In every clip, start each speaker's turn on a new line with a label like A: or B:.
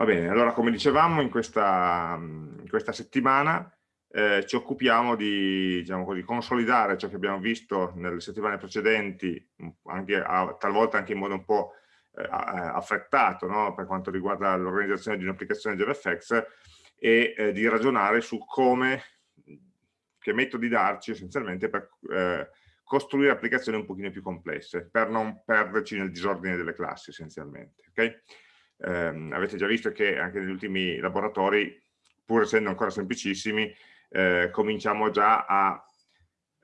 A: Va bene, allora come dicevamo in questa, in questa settimana eh, ci occupiamo di diciamo così, consolidare ciò che abbiamo visto nelle settimane precedenti, anche a, talvolta anche in modo un po' eh, affrettato no? per quanto riguarda l'organizzazione di un'applicazione JavaFX e eh, di ragionare su come, che metodi darci essenzialmente per eh, costruire applicazioni un pochino più complesse, per non perderci nel disordine delle classi essenzialmente. Okay? Eh, avete già visto che anche negli ultimi laboratori, pur essendo ancora semplicissimi, eh, cominciamo già a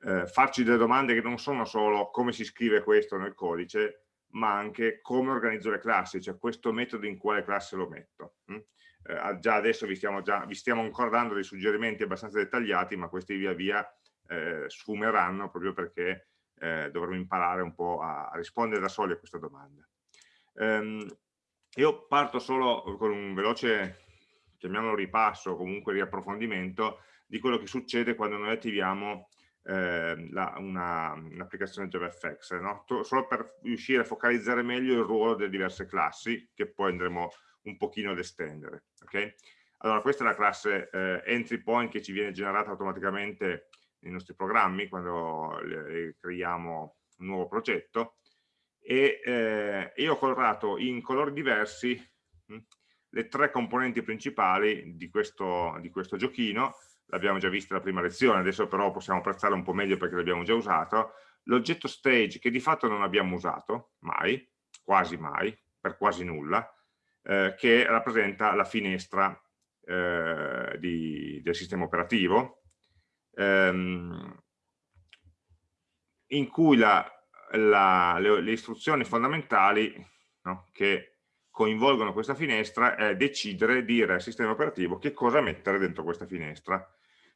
A: eh, farci delle domande che non sono solo come si scrive questo nel codice, ma anche come organizzo le classi, cioè questo metodo in quale classe lo metto. Hm? Eh, già adesso vi stiamo, già, vi stiamo ancora dando dei suggerimenti abbastanza dettagliati, ma questi via via eh, sfumeranno proprio perché eh, dovremo imparare un po' a, a, rispondere da soli a questa domanda. Um, io parto solo con un veloce, chiamiamolo ripasso, comunque riapprofondimento, di quello che succede quando noi attiviamo eh, un'applicazione un JavaFX, no? solo per riuscire a focalizzare meglio il ruolo delle diverse classi, che poi andremo un pochino ad estendere. Okay? Allora, questa è la classe eh, entry point che ci viene generata automaticamente nei nostri programmi quando le, creiamo un nuovo progetto e eh, io ho colorato in colori diversi mh, le tre componenti principali di questo, di questo giochino. L'abbiamo già vista la prima lezione, adesso però possiamo apprezzare un po' meglio perché l'abbiamo già usato, l'oggetto stage che di fatto non abbiamo usato mai, quasi mai, per quasi nulla, eh, che rappresenta la finestra eh, di, del sistema operativo, ehm, in cui la, la, le, le, istruzioni fondamentali no, che coinvolgono questa finestra è decidere, dire al sistema operativo che cosa mettere dentro questa finestra.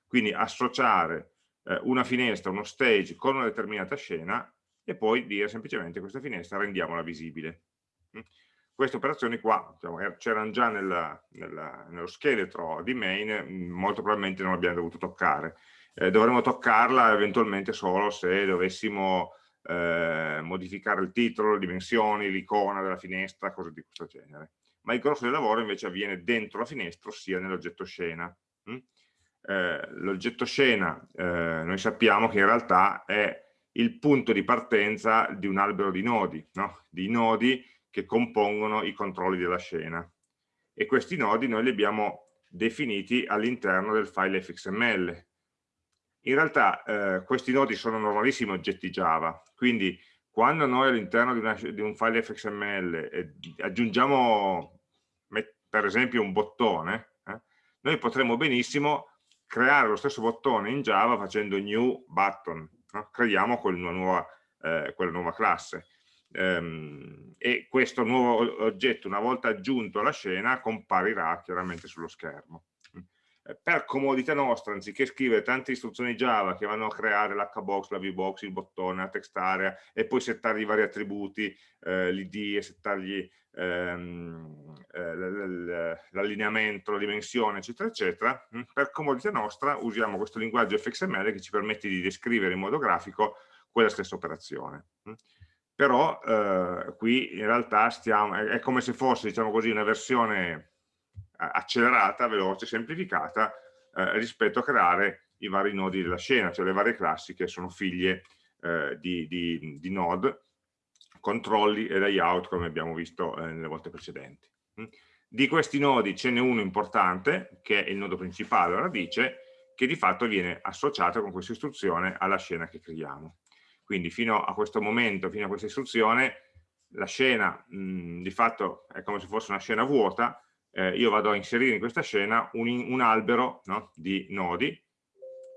A: Quindi associare eh, una finestra, uno stage con una determinata scena e poi dire semplicemente questa finestra rendiamola visibile. Queste operazioni qua diciamo, er, c'erano già nella, nella, nello scheletro di main, mm, molto probabilmente non abbiamo dovuto toccare. Eh, dovremmo toccarla eventualmente solo se dovessimo eh, modificare il titolo, le dimensioni, l'icona della finestra, cose di questo genere. Ma il grosso del lavoro invece avviene dentro la finestra, ossia nell'oggetto scena. Mm? Eh, l'oggetto scena eh, noi sappiamo che in realtà è il punto di partenza di un albero di nodi, no? di nodi che compongono i controlli della scena. E questi nodi noi li abbiamo definiti all'interno del file fxml, in realtà eh, questi nodi sono normalissimi oggetti Java, quindi quando noi all'interno di, di, un file fxml eh, aggiungiamo per esempio un bottone, eh, noi potremmo benissimo creare lo stesso bottone in Java facendo new button, no? creiamo quella nuova, eh, quella nuova classe. Ehm, e questo nuovo oggetto, una volta aggiunto alla scena, comparirà chiaramente sullo schermo. Eh, per comodità nostra, anziché scrivere tante istruzioni Java che vanno a creare l'hbox, la vbox, il bottone, la text area e poi settargli i vari attributi, eh, l'id e settargli ehm, eh, l'allineamento, la dimensione, eccetera, eccetera, mm, per comodità nostra usiamo questo linguaggio fxml che ci permette di descrivere in modo grafico quella stessa operazione. Mm. Però eh, qui in realtà stiamo, è, è come se fosse diciamo così, una versione accelerata, veloce, semplificata eh, rispetto a creare i vari nodi della scena, cioè le varie classi che sono figlie eh, di, di, di, node, controlli e layout come abbiamo visto eh, nelle volte precedenti. Mm. Di questi nodi ce n'è uno importante, che è il nodo principale, la radice, che di fatto viene associato con questa istruzione alla scena che creiamo. Quindi fino a questo momento, fino a questa istruzione, la scena mh, mm, di fatto è come se fosse una scena vuota, eh, io vado a inserire in questa scena un, un albero no, di nodi,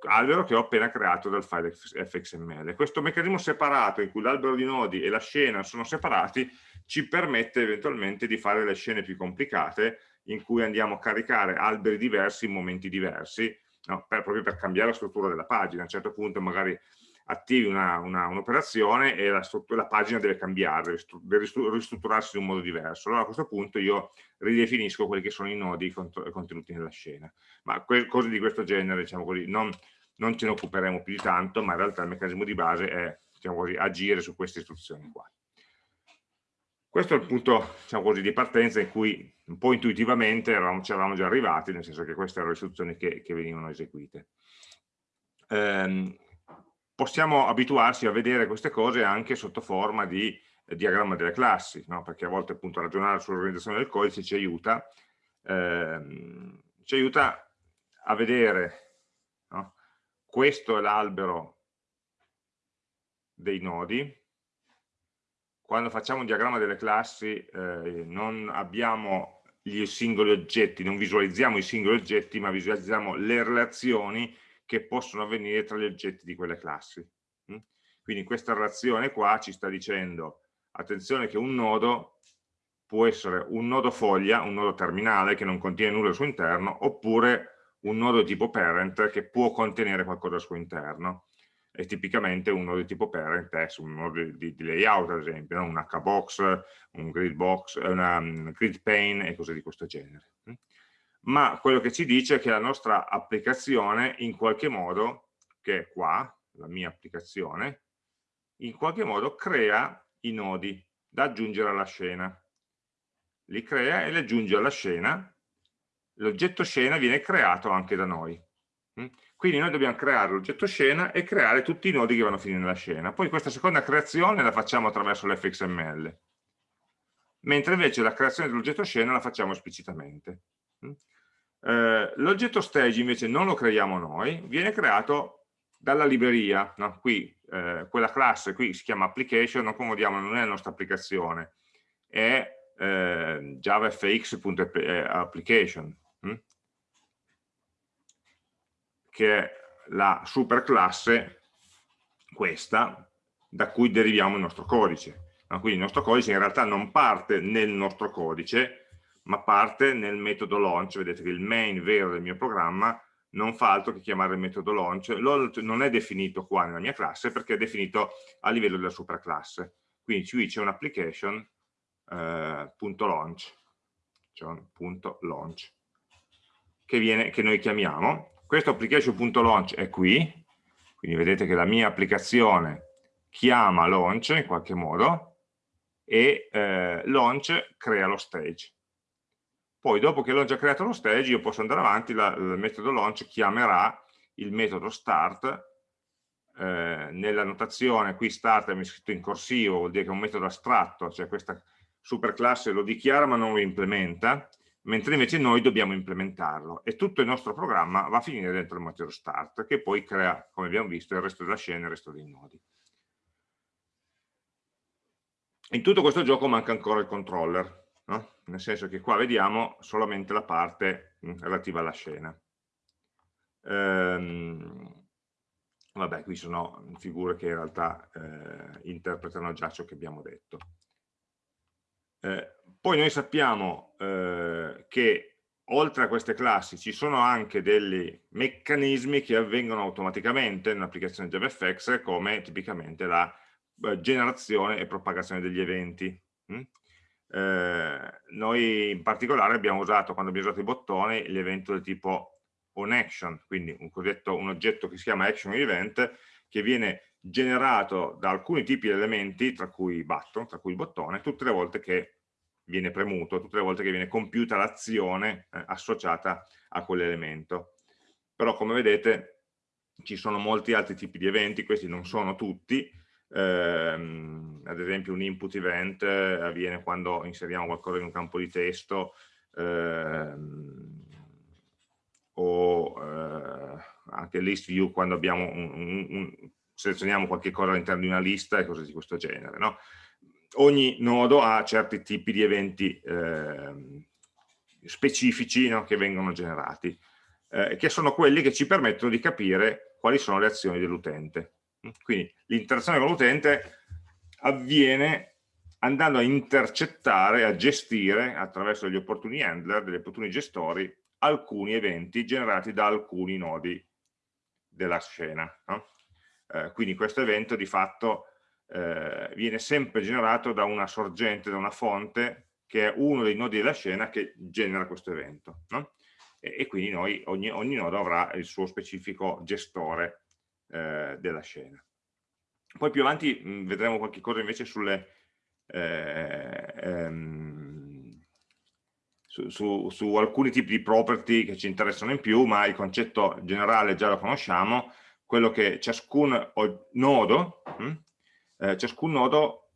A: albero che ho appena creato dal file fxml. Questo meccanismo separato in cui l'albero di nodi e la scena sono separati ci permette eventualmente di fare le scene più complicate in cui andiamo a caricare alberi diversi in momenti diversi, no, per, proprio per cambiare la struttura della pagina. A un certo punto magari attivi un'operazione un e la, la, pagina deve cambiare, deve ristrutturarsi in un modo diverso. Allora a questo punto io ridefinisco quelli che sono i nodi contenuti nella scena. Ma cose di questo genere, diciamo così, non, non ce ne occuperemo più di tanto, ma in realtà il meccanismo di base è diciamo così, agire su queste istruzioni qua. questo è il punto diciamo così, di partenza in cui un po' intuitivamente eravamo, ci eravamo già arrivati, nel senso che queste erano le istruzioni che, che venivano eseguite. Eh, possiamo abituarsi a vedere queste cose anche sotto forma di eh, diagramma delle classi, no? perché a volte appunto ragionare sull'organizzazione del codice ci aiuta, ehm, ci aiuta a vedere no? questo è l'albero dei nodi, quando facciamo un diagramma delle classi eh, non abbiamo gli singoli oggetti, non visualizziamo i singoli oggetti, ma visualizziamo le relazioni che possono avvenire tra gli oggetti di quelle classi. Mm? Quindi questa relazione qua ci sta dicendo, attenzione che un nodo può essere un nodo foglia, un nodo terminale che non contiene nulla al suo interno, oppure un nodo tipo parent che può contenere qualcosa al suo interno è tipicamente un nodo tipo parent è un nodo di, di layout ad esempio, no? un hbox, un grid box, una um, grid pane e cose di questo genere. Ma quello che ci dice è che la nostra applicazione in qualche modo, che è qua, la mia applicazione, in qualche modo crea i nodi da aggiungere alla scena. Li crea e li aggiunge alla scena. L'oggetto scena viene creato anche da noi. Mm? Quindi noi dobbiamo creare l'oggetto scena e creare tutti i nodi che vanno a finire nella scena. Poi questa seconda creazione la facciamo attraverso l'fxml, mentre invece la creazione dell'oggetto scena la facciamo esplicitamente. Eh, l'oggetto stage invece non lo creiamo noi, viene creato dalla libreria. No? Qui, eh, quella classe qui si chiama application, non confondiamo, non è la nostra applicazione, è eh, javafx.application. Mm? che è la superclasse, questa, da cui deriviamo il nostro codice. No? Quindi il nostro codice in realtà non parte nel nostro codice, ma parte nel metodo launch. Vedete che il main vero del mio programma non fa altro che chiamare il metodo launch. Non è definito qua nella mia classe perché è definito a livello della superclasse. Quindi qui c'è eh, un punto launch, che, viene, che noi chiamiamo questo application.launch è qui, quindi vedete che la mia applicazione chiama launch in qualche modo e eh, launch crea lo stage. Poi dopo che launch ha creato lo stage io posso andare avanti, la, il metodo launch chiamerà il metodo start, eh, nella notazione qui start è scritto in corsivo, vuol dire che è un metodo astratto, cioè questa superclasse lo dichiara ma non lo implementa, mentre invece noi dobbiamo implementarlo. E tutto il nostro programma va a finire dentro il metodo start che poi crea, come abbiamo visto, il resto della scena e il resto dei nodi. In tutto questo gioco manca ancora il controller, no? nel senso che qua vediamo solamente la parte relativa alla scena. Ehm, vabbè, qui sono figure che in realtà eh, interpretano già ciò che abbiamo detto. Eh, poi noi sappiamo eh, che oltre a queste classi ci sono anche dei meccanismi che avvengono automaticamente nell'applicazione JavaFX come tipicamente la eh, generazione e propagazione degli eventi. Eh, noi in particolare abbiamo usato, quando abbiamo usato i bottoni, l'evento del tipo onAction, quindi un, un oggetto che si chiama action event, che viene generato da alcuni tipi di elementi, tra cui button, tra cui il bottone, tutte le volte che viene premuto, tutte le volte che viene compiuta l'azione eh, associata a quell'elemento. Però come vedete ci sono molti altri tipi di eventi, questi non sono tutti, ehm, ad esempio un input event eh, avviene quando inseriamo qualcosa in un campo di testo, ehm, o eh, anche list view quando abbiamo un, un, un selezioniamo qualche cosa all'interno di una lista e cose di questo genere. No? Ogni nodo ha certi tipi di eventi eh, specifici no? che vengono generati, eh, che sono quelli che ci permettono di capire quali sono le azioni dell'utente. Quindi l'interazione con l'utente avviene andando a intercettare, a gestire attraverso degli opportuni handler, degli opportuni gestori, alcuni eventi generati da alcuni nodi della scena. No? Eh, quindi questo evento di fatto eh, viene sempre generato da una sorgente, da una fonte che è uno dei nodi della scena che genera questo evento. No? E, e, quindi noi, ogni, ogni, nodo avrà il suo specifico gestore eh, della scena. Poi più avanti mh, vedremo qualche cosa invece sulle eh, ehm, su, su, su, alcuni tipi di property che ci interessano in più, ma il concetto generale già lo conosciamo, quello che ciascun nodo, hm, eh, ciascun nodo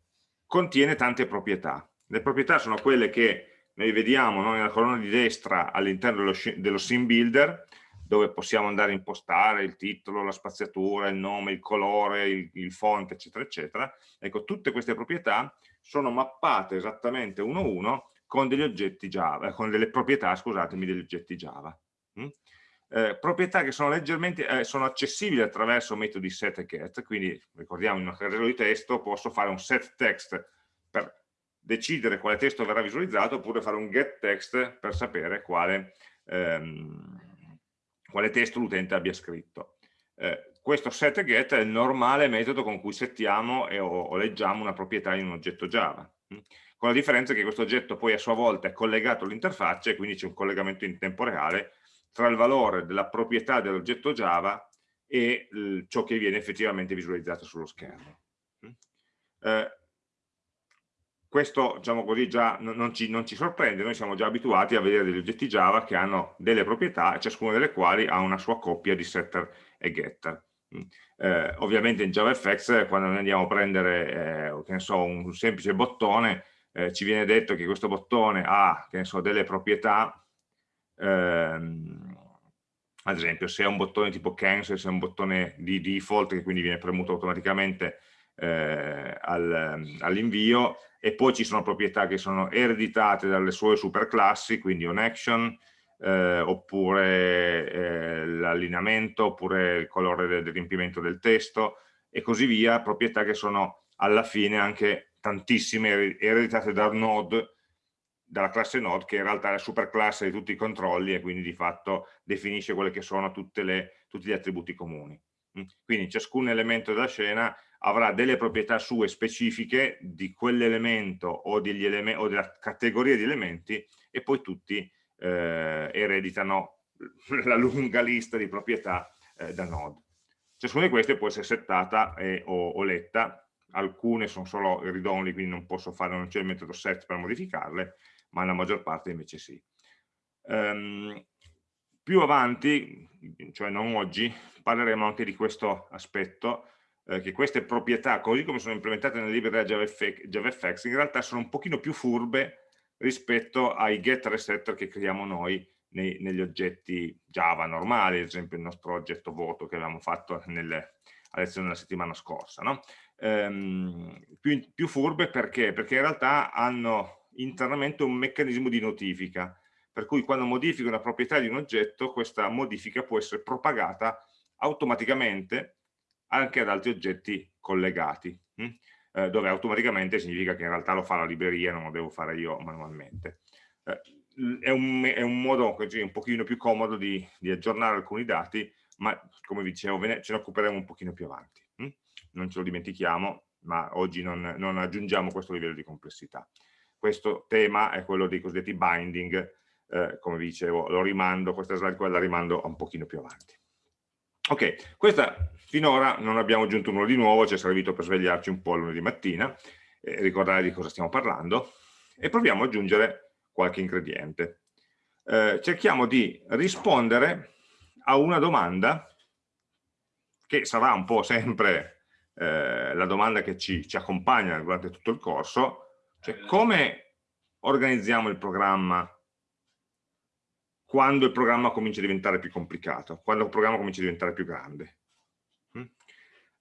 A: contiene tante proprietà. Le proprietà sono quelle che noi vediamo no, nella colonna di destra all'interno dello, dello sim builder, dove possiamo andare a impostare il titolo, la spaziatura, il nome, il colore, il, il font, eccetera, eccetera. Ecco, tutte queste proprietà sono mappate esattamente uno a uno con degli oggetti Java, eh, con delle proprietà, scusatemi, degli oggetti Java. Mm? Eh, proprietà che sono leggermente eh, sono accessibili attraverso metodi set e get, quindi ricordiamo in un casello di testo posso fare un set text per decidere quale testo verrà visualizzato oppure fare un get text per sapere quale, ehm, quale testo l'utente abbia scritto. Eh, questo set get è il normale metodo con cui settiamo e, o, o, leggiamo una proprietà in un oggetto Java, hm? con la differenza che questo oggetto poi a sua volta è collegato all'interfaccia e quindi c'è un collegamento in tempo reale tra il valore della proprietà dell'oggetto Java e ciò che viene effettivamente visualizzato sullo schermo. Hm? Eh, questo diciamo così già non ci, non ci, sorprende, noi siamo già abituati a vedere degli oggetti Java che hanno delle proprietà, ciascuna delle quali ha una sua coppia di setter e getter. Mm. Eh, ovviamente in JavaFX quando noi andiamo a prendere eh, so, un semplice bottone eh, ci viene detto che questo bottone ha so, delle proprietà ehm, ad esempio se è un bottone tipo cancel, se è un bottone di default che quindi viene premuto automaticamente eh, al, all'invio e poi ci sono proprietà che sono ereditate dalle sue superclassi, quindi un action, eh, oppure eh, l'allineamento, oppure il colore del, del riempimento del testo e così via, proprietà che sono alla fine anche tantissime ereditate dal node, dalla classe node che in realtà è la superclasse di tutti i controlli e quindi di fatto definisce quelle che sono le, tutti gli attributi comuni. Mm? Quindi ciascun elemento della scena avrà delle proprietà sue specifiche di quell'elemento o, o, della categoria di elementi e poi tutti eh, ereditano la lunga lista di proprietà eh, da node. Ciascuna di queste può essere settata e, o, o, letta, alcune sono solo read-only, quindi non posso fare, non c'è il metodo set per modificarle, ma la maggior parte invece sì. Um, più avanti, cioè non oggi, parleremo anche di questo aspetto, eh, che queste proprietà, così come sono implementate nella libreria JavaFX, JavaFX, in realtà sono un pochino più furbe rispetto ai getter e setter che creiamo noi nei, negli oggetti Java normali, ad esempio il nostro oggetto voto che avevamo fatto nelle, a lezione della settimana scorsa. No? Ehm, più, più furbe perché? Perché in realtà hanno internamente un meccanismo di notifica, per cui quando modifico una proprietà di un oggetto, questa modifica può essere propagata automaticamente anche ad altri oggetti collegati, hm? eh, dove automaticamente significa che in realtà lo fa la libreria, non lo devo fare io manualmente. Eh, è, un, è, un, modo così, un pochino più comodo di, di, aggiornare alcuni dati, ma come vi dicevo ce ne occuperemo un pochino più avanti. Hm? Non ce lo dimentichiamo, ma oggi non, non aggiungiamo questo livello di complessità. Questo tema è quello dei cosiddetti binding, eh, come vi dicevo, lo rimando, questa slide qua la rimando un pochino più avanti. Ok, questa finora non abbiamo aggiunto nulla di nuovo, ci è servito per svegliarci un po' lunedì mattina, eh, ricordare di cosa stiamo parlando, e proviamo ad aggiungere qualche ingrediente. Eh, cerchiamo di rispondere a una domanda che sarà un po' sempre eh, la domanda che ci, ci, accompagna durante tutto il corso, cioè come organizziamo il programma quando il programma comincia a diventare più complicato, quando il programma comincia a diventare più grande. Mm?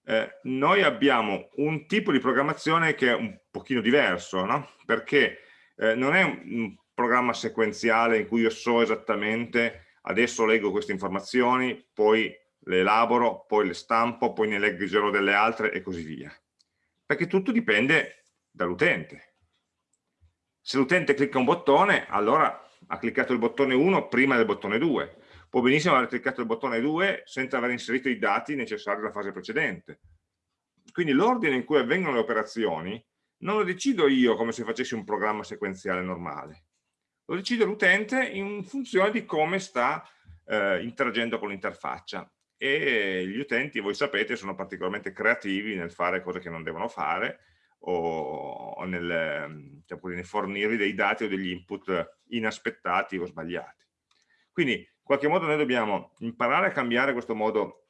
A: Eh, noi abbiamo un tipo di programmazione che è un pochino diverso, no? perché eh, non è un, un programma sequenziale in cui io so esattamente adesso leggo queste informazioni, poi le elaboro, poi le stampo, poi ne leggerò delle altre e così via. Perché tutto dipende dall'utente. Se l'utente clicca un bottone, allora ha cliccato il bottone 1 prima del bottone 2, può benissimo aver cliccato il bottone 2 senza aver inserito i dati necessari alla fase precedente. Quindi l'ordine in cui avvengono le operazioni non lo decido io come se facessi un programma sequenziale normale, lo decide l'utente in funzione di come sta eh, interagendo con l'interfaccia. E gli utenti, voi sapete, sono particolarmente creativi nel fare cose che non devono fare o, nel, diciamo nel fornirvi dei dati o degli input inaspettati o sbagliati. Quindi in qualche modo noi dobbiamo imparare a cambiare questo modo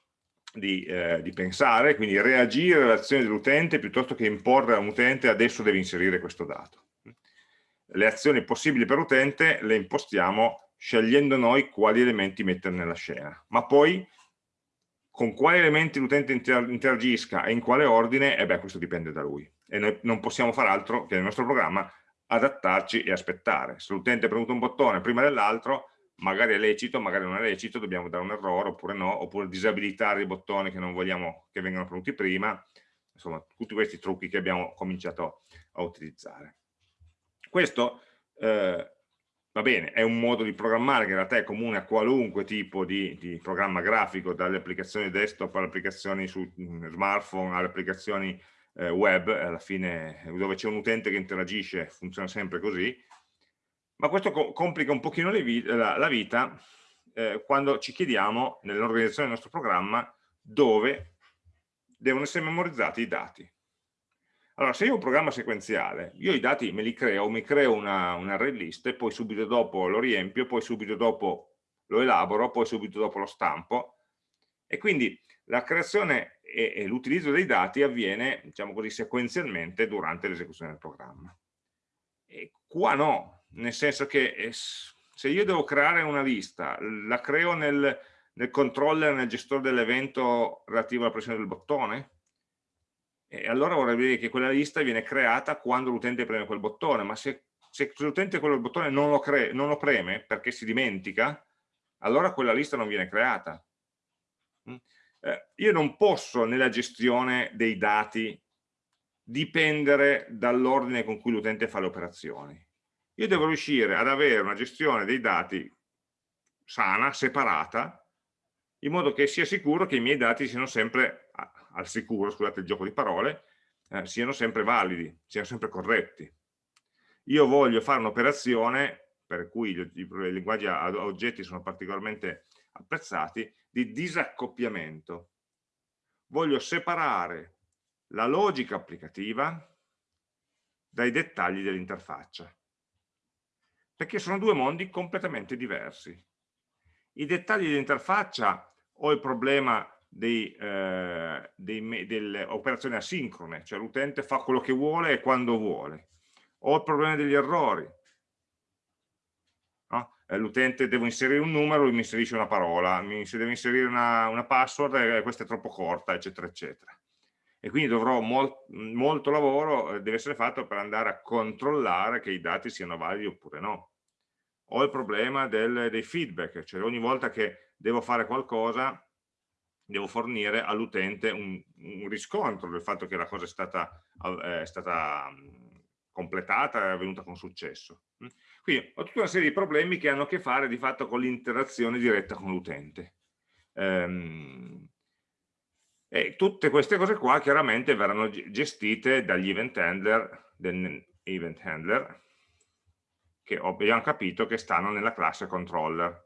A: di, eh, di pensare, quindi reagire all'azione dell'utente piuttosto che imporre a un utente adesso devi inserire questo dato. Le azioni possibili per utente le impostiamo scegliendo noi quali elementi mettere nella scena, ma poi con quali elementi l'utente interagisca e in quale ordine, e eh beh, questo dipende da lui. E noi non possiamo fare altro che nel nostro programma adattarci e aspettare. Se l'utente ha premuto un bottone prima dell'altro, magari è lecito, magari non è lecito, dobbiamo dare un errore oppure no, oppure disabilitare i bottoni che non vogliamo che vengano premuti prima, insomma tutti questi trucchi che abbiamo cominciato a utilizzare. Questo eh, va bene, è un modo di programmare che in realtà è comune a qualunque tipo di, di programma grafico, dalle applicazioni desktop alle applicazioni su mm, smartphone, alle applicazioni eh, web, alla fine dove c'è un utente che interagisce funziona sempre così, ma questo co complica un pochino vita, la, la, vita eh, quando ci chiediamo nell'organizzazione del nostro programma dove devono essere memorizzati i dati. Allora, se io ho un programma sequenziale, io i dati me li creo, mi creo una, un array list, poi subito dopo lo riempio, poi subito dopo lo elaboro, poi subito dopo lo stampo, e quindi la creazione e, e l'utilizzo dei dati avviene, diciamo così, sequenzialmente durante l'esecuzione del programma. E qua no, nel senso che eh, se io devo creare una lista, la creo nel, nel controller, nel gestore dell'evento relativo alla pressione del bottone, e allora vorrebbe dire che quella lista viene creata quando l'utente preme quel bottone, ma se, se l'utente quel bottone non lo, non lo, preme perché si dimentica, allora quella lista non viene creata. Eh, io non posso nella gestione dei dati dipendere dall'ordine con cui l'utente fa le operazioni io devo riuscire ad avere una gestione dei dati sana, separata, in modo che sia sicuro che i miei dati siano sempre, al sicuro, scusate il gioco di parole, eh, siano sempre validi, siano sempre corretti. Io voglio fare un'operazione, per cui i linguaggi a oggetti sono particolarmente apprezzati, di disaccoppiamento. Voglio separare la logica applicativa dai dettagli dell'interfaccia perché sono due mondi completamente diversi. I dettagli dell'interfaccia ho il problema dei, eh, dei, delle operazioni asincrone, cioè l'utente fa quello che vuole e quando vuole. Ho il problema degli errori. Eh, l'utente deve inserire un numero, lui mi inserisce una parola, mi, se deve inserire una, una password, eh, questa è troppo corta, eccetera, eccetera. E quindi dovrò mol, molto lavoro, eh, deve essere fatto per andare a controllare che i dati siano validi oppure no ho il problema del, dei feedback, cioè ogni volta che devo fare qualcosa devo fornire all'utente un, un, riscontro del fatto che la cosa è stata, è stata completata e avvenuta con successo. Quindi ho tutta una serie di problemi che hanno a che fare di fatto con l'interazione diretta con l'utente. Ehm, e tutte queste cose qua chiaramente verranno gestite dagli event handler, event handler che abbiamo capito che stanno nella classe controller.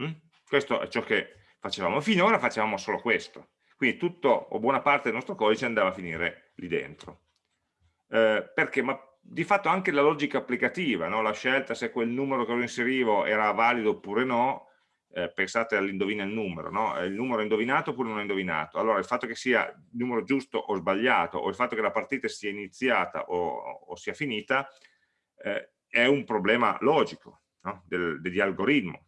A: Mm? Questo è ciò che facevamo. Finora facevamo solo questo. Quindi tutto o buona parte del nostro codice andava a finire lì dentro. Eh, perché? Ma di fatto anche la logica applicativa, no? la scelta se quel numero che lo inserivo era valido oppure no, eh, pensate all'indovina il numero, no? il numero è indovinato oppure non è indovinato, allora il fatto che sia il numero giusto o sbagliato, o il fatto che la partita sia iniziata o, o sia finita, eh, è un problema logico no? Del, degli algoritmi,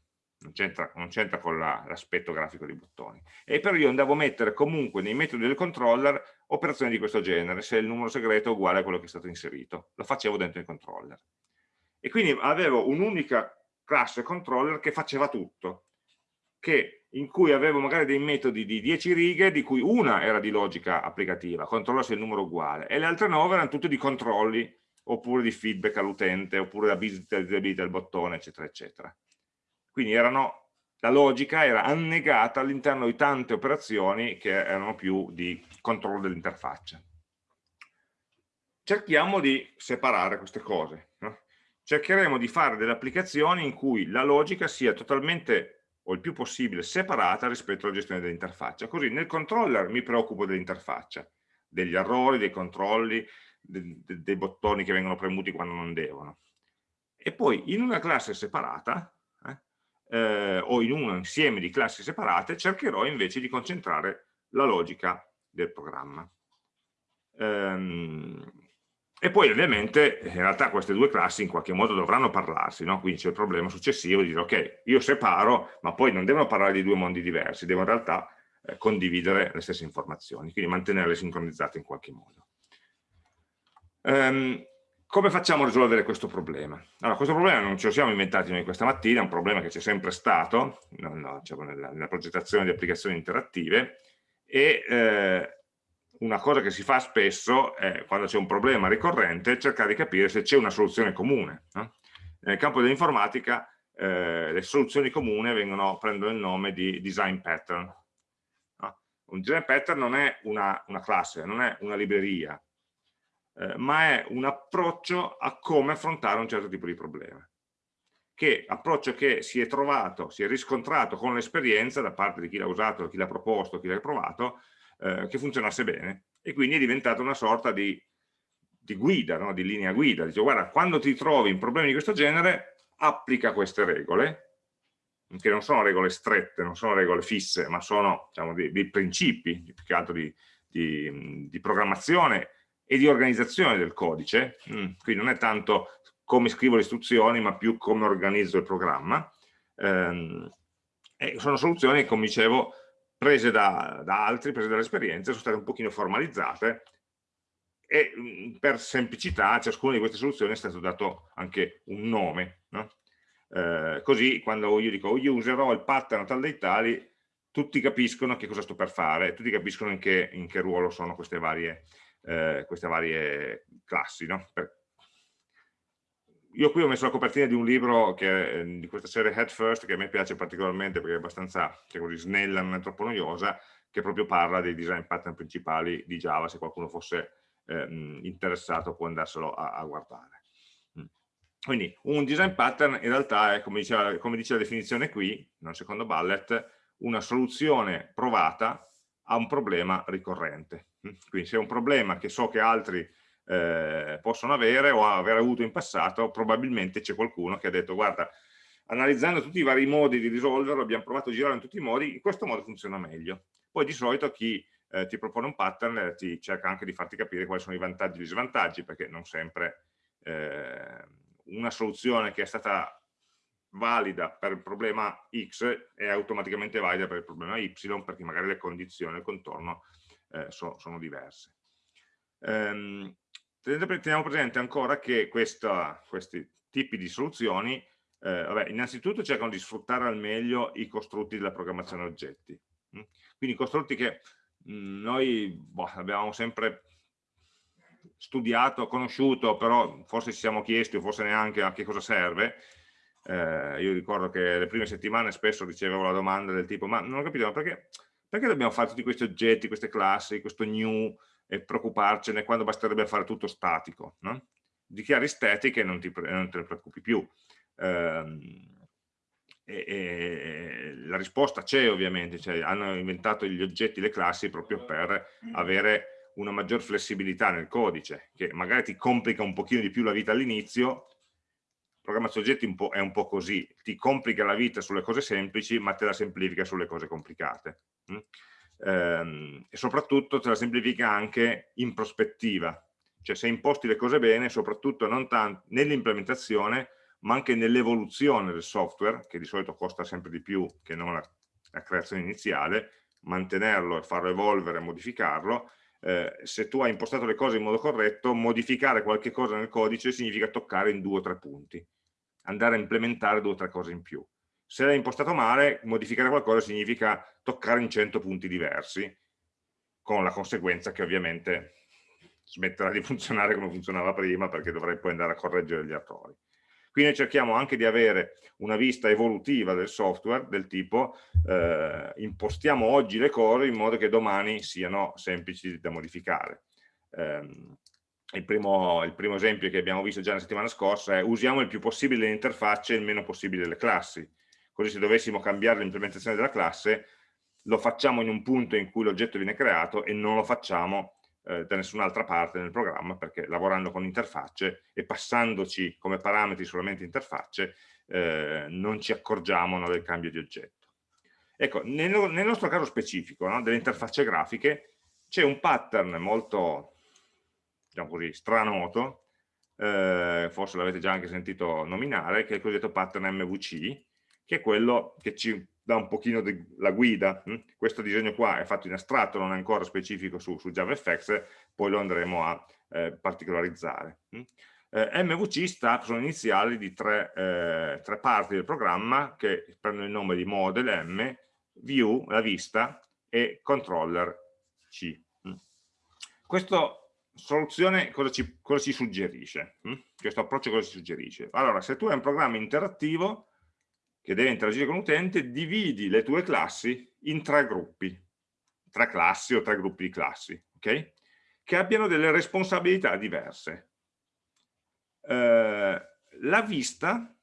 A: non c'entra con l'aspetto la, grafico dei bottoni. E però io andavo a mettere comunque nei metodi del controller operazioni di questo genere, se il numero segreto è uguale a quello che è stato inserito. Lo facevo dentro il controller. E quindi avevo un'unica classe controller che faceva tutto che, in cui avevo magari dei metodi di 10 righe, di cui una era di logica applicativa, controlla se il numero è uguale, e le altre 9 erano tutte di controlli, oppure di feedback all'utente, oppure la visibilità del bottone, eccetera, eccetera. Quindi erano, la logica era annegata all'interno di tante operazioni che erano più di controllo dell'interfaccia. Cerchiamo di separare queste cose. No? Cercheremo di fare delle applicazioni in cui la logica sia totalmente o il più possibile separata rispetto alla gestione dell'interfaccia. Così nel controller mi preoccupo dell'interfaccia, degli errori, dei controlli, de, de, dei bottoni che vengono premuti quando non devono. E poi in una classe separata, eh, o in un insieme di classi separate, cercherò invece di concentrare la logica del programma. Ehm, e poi ovviamente in realtà queste due classi in qualche modo dovranno parlarsi, no? quindi c'è il problema successivo di dire ok, io separo, ma poi non devono parlare di due mondi diversi, devo in realtà eh, condividere le stesse informazioni, quindi mantenerle sincronizzate in qualche modo. Um, come facciamo a risolvere questo problema? Allora, questo problema non ce lo siamo inventati noi questa mattina, è un problema che c'è sempre stato no, no, diciamo nella, nella, progettazione di applicazioni interattive e eh, una cosa che si fa spesso è, quando c'è un problema ricorrente, cercare di capire se c'è una soluzione comune. No? Nel campo dell'informatica eh, le soluzioni comuni vengono, prendono il nome di design pattern. No? Un design pattern non è una, una classe, non è una libreria, eh, ma è un approccio a come affrontare un certo tipo di problema che approccio che si è trovato, si è riscontrato con l'esperienza da parte di chi l'ha usato, chi l'ha proposto, chi l'ha provato, eh, che funzionasse bene e quindi è diventata una sorta di, di guida, no? di linea guida. Dice guarda, quando ti trovi in problemi di questo genere, applica queste regole, che non sono regole strette, non sono regole fisse, ma sono diciamo, dei, dei principi, più che altro di, di, di programmazione e di organizzazione del codice, mm, quindi non è tanto come scrivo le istruzioni, ma più come organizzo il programma. Ehm, e sono soluzioni, come dicevo, prese da, da altri, prese dall'esperienza, sono state un pochino formalizzate e mm, per semplicità a ciascuna di queste soluzioni è stato dato anche un nome. No? Eh, così quando io dico userò il pattern tal dei tali, tutti capiscono che cosa sto per fare, tutti capiscono in che, in che ruolo sono queste varie, eh, queste varie classi. No? Per... Io qui ho messo la copertina di un libro che, eh, di questa serie Head First che a me piace particolarmente perché è abbastanza così, snella, non è troppo noiosa, che proprio parla dei design pattern principali di Java, se qualcuno fosse eh, interessato può andarselo a, a guardare. Mm. Quindi un design pattern in realtà è, come, diceva, come dice la definizione qui, nel secondo bullet, una soluzione provata a un problema ricorrente. Quindi se è un problema che so che altri eh, possono avere o aver avuto in passato, probabilmente c'è qualcuno che ha detto guarda, analizzando tutti i vari modi di risolverlo, abbiamo provato a girare in tutti i modi, in questo modo funziona meglio. Poi di solito chi eh, ti propone un pattern eh, ti cerca anche di farti capire quali sono i vantaggi e gli svantaggi, perché non sempre eh, una soluzione che è stata valida per il problema X è automaticamente valida per il problema Y, perché magari le condizioni, il contorno eh, so, sono diverse. Um, teniamo presente ancora che questa, questi tipi di soluzioni eh, vabbè, innanzitutto cercano di sfruttare al meglio i costrutti della programmazione oggetti mm? quindi costrutti che mm, noi boh, abbiamo sempre studiato, conosciuto però forse ci siamo chiesti o forse neanche a che cosa serve eh, io ricordo che le prime settimane spesso ricevevo la domanda del tipo ma non ho capito ma perché, perché dobbiamo fare tutti questi oggetti, queste classi, questo new e preoccuparcene quando basterebbe fare tutto statico. No? Dichiari statiche e non, ti, non te ne preoccupi più. Ehm, e, e, la risposta c'è ovviamente, cioè, hanno inventato gli oggetti, le classi proprio per avere una maggior flessibilità nel codice, che magari ti complica un pochino di più la vita all'inizio, programmazione oggetti un è un po' così, ti complica la vita sulle cose semplici, ma te la semplifica sulle cose complicate. Mm? ehm, e soprattutto te la semplifica anche in prospettiva, cioè se imposti le cose bene, soprattutto nell'implementazione, ma anche nell'evoluzione del software, che di solito costa sempre di più che non la, la creazione iniziale, mantenerlo e farlo evolvere modificarlo, eh, se tu hai impostato le cose in modo corretto, modificare qualche cosa nel codice significa toccare in due o tre punti, andare a implementare due o tre cose in più se l'hai impostato male, modificare qualcosa significa toccare in 100 punti diversi, con la conseguenza che ovviamente smetterà di funzionare come funzionava prima, perché dovrai poi andare a correggere gli errori. Quindi cerchiamo anche di avere una vista evolutiva del software, del tipo eh, impostiamo oggi le cose in modo che domani siano semplici da modificare. Eh, il, primo, il primo esempio che abbiamo visto già la settimana scorsa è usiamo il più possibile le interfacce e il meno possibile le classi così se dovessimo cambiare l'implementazione della classe lo facciamo in un punto in cui l'oggetto viene creato e non lo facciamo eh, da nessun'altra parte nel programma perché lavorando con interfacce e passandoci come parametri solamente interfacce eh, non ci accorgiamo no, del cambio di oggetto. Ecco, nel, nel nostro caso specifico no, delle interfacce grafiche c'è un pattern molto, diciamo così, stranoto, eh, forse l'avete già anche sentito nominare, che è il cosiddetto pattern MVC, che è quello che ci dà un pochino la guida. Hm? Questo disegno qua è fatto in astratto, non è ancora specifico su, su JavaFX, poi lo andremo a eh, particolarizzare. Hm? Eh, MVC sta, sono iniziali di tre, eh, tre, parti del programma che prendono il nome di model M, view, la vista, e controller C. Hm? Questa soluzione cosa ci, cosa ci suggerisce? Questo approccio cosa ci suggerisce? Allora, se tu hai un programma interattivo, che deve interagire con l'utente, dividi le tue classi in tre gruppi, tre classi o tre gruppi di classi, ok? Che abbiano delle responsabilità diverse. Eh, la vista,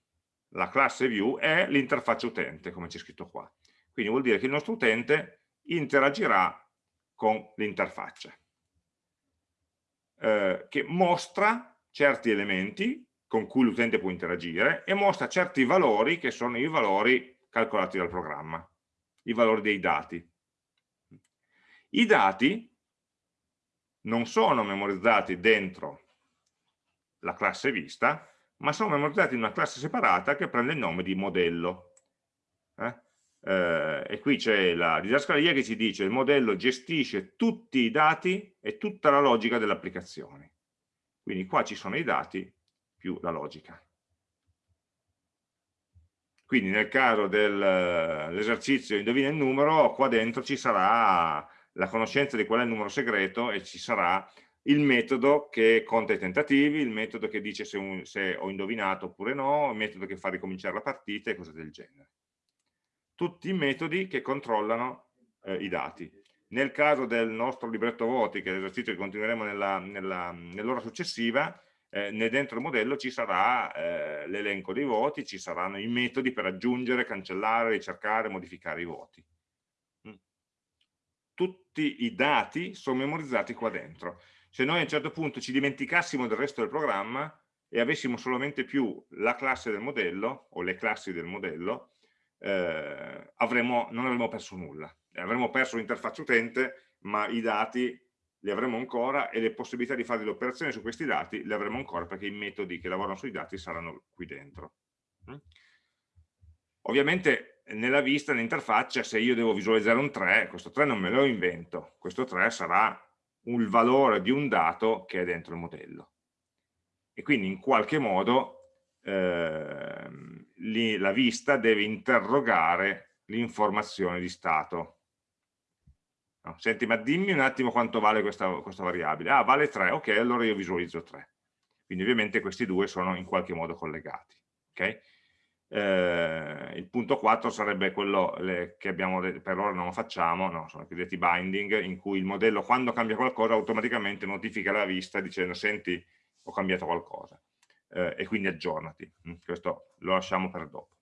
A: la classe view, è l'interfaccia utente, come c'è scritto qua. Quindi vuol dire che il nostro utente interagirà con l'interfaccia, eh, che mostra certi elementi con cui l'utente può interagire e mostra certi valori che sono i valori calcolati dal programma, i valori dei dati. I dati non sono memorizzati dentro la classe vista, ma sono memorizzati in una classe separata che prende il nome di modello. Eh? Eh, e qui c'è la didascalia che ci dice il modello gestisce tutti i dati e tutta la logica dell'applicazione. Quindi qua ci sono i dati più la logica. Quindi nel caso dell'esercizio indovina il numero, qua dentro ci sarà la conoscenza di qual è il numero segreto e ci sarà il metodo che conta i tentativi, il metodo che dice se, un, se ho indovinato oppure no, il metodo che fa ricominciare la partita e cose del genere. Tutti i metodi che controllano eh, i dati. Nel caso del nostro libretto voti, che è l'esercizio che continueremo nell'ora nell successiva, eh, dentro il modello ci sarà eh, l'elenco dei voti, ci saranno i metodi per aggiungere, cancellare, ricercare, modificare i voti. Mm. Tutti i dati sono memorizzati qua dentro. Se noi a un certo punto ci dimenticassimo del resto del programma e avessimo solamente più la classe del modello o le classi del modello, eh, avremo, non avremmo perso nulla. Avremmo perso l'interfaccia utente, ma i dati le avremo ancora e le possibilità di fare delle operazioni su questi dati le avremo ancora perché i metodi che lavorano sui dati saranno qui dentro. Mm? Ovviamente nella vista, nell'interfaccia, se io devo visualizzare un 3, questo 3 non me lo invento, questo 3 sarà il valore di un dato che è dentro il modello. E quindi in qualche modo eh, la vista deve interrogare l'informazione di stato No, senti, ma dimmi un attimo quanto vale questa, questa, variabile. Ah, vale 3, ok, allora io visualizzo 3. Quindi ovviamente questi due sono in qualche modo collegati. Okay? Eh, il punto 4 sarebbe quello le, che abbiamo per ora non lo facciamo, no, sono i cosiddetti binding, in cui il modello quando cambia qualcosa automaticamente notifica la vista dicendo senti ho cambiato qualcosa eh, e quindi aggiornati. Mm, questo lo lasciamo per dopo.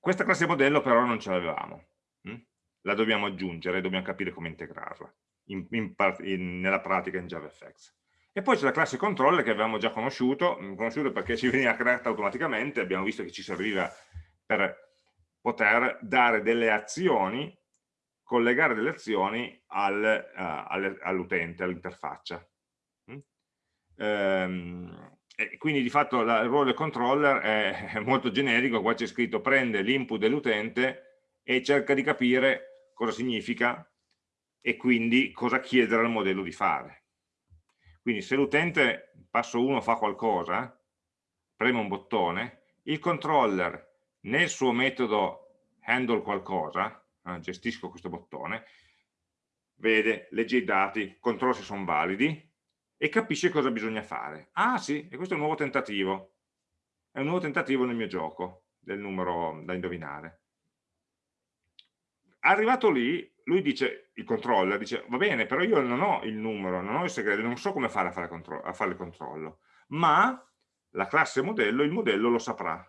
A: Questa classe modello però non ce l'avevamo. La dobbiamo aggiungere, dobbiamo capire come integrarla in, in, in, nella pratica in JavaFX. E poi c'è la classe controller che avevamo già conosciuto, mm, conosciuto perché ci veniva creata automaticamente, abbiamo visto che ci serviva per poter dare delle azioni, collegare delle azioni al, uh, all'utente, all'interfaccia. Mm? Ehm, e quindi di fatto la, il ruolo del controller è, è molto generico, qua c'è scritto prende l'input dell'utente e cerca di capire cosa significa e quindi cosa chiedere al modello di fare. Quindi se l'utente, passo 1, fa qualcosa, preme un bottone, il controller nel suo metodo handle qualcosa, eh, gestisco questo bottone, vede, legge i dati, controlla se sono validi e capisce cosa bisogna fare. Ah sì, e questo è un nuovo tentativo. È un nuovo tentativo nel mio gioco, del numero da indovinare arrivato lì, lui dice, il controller dice, va bene, però io non ho il numero, non ho il segreto, non so come fare a fare, a fare il controllo, ma la classe modello, il modello lo saprà.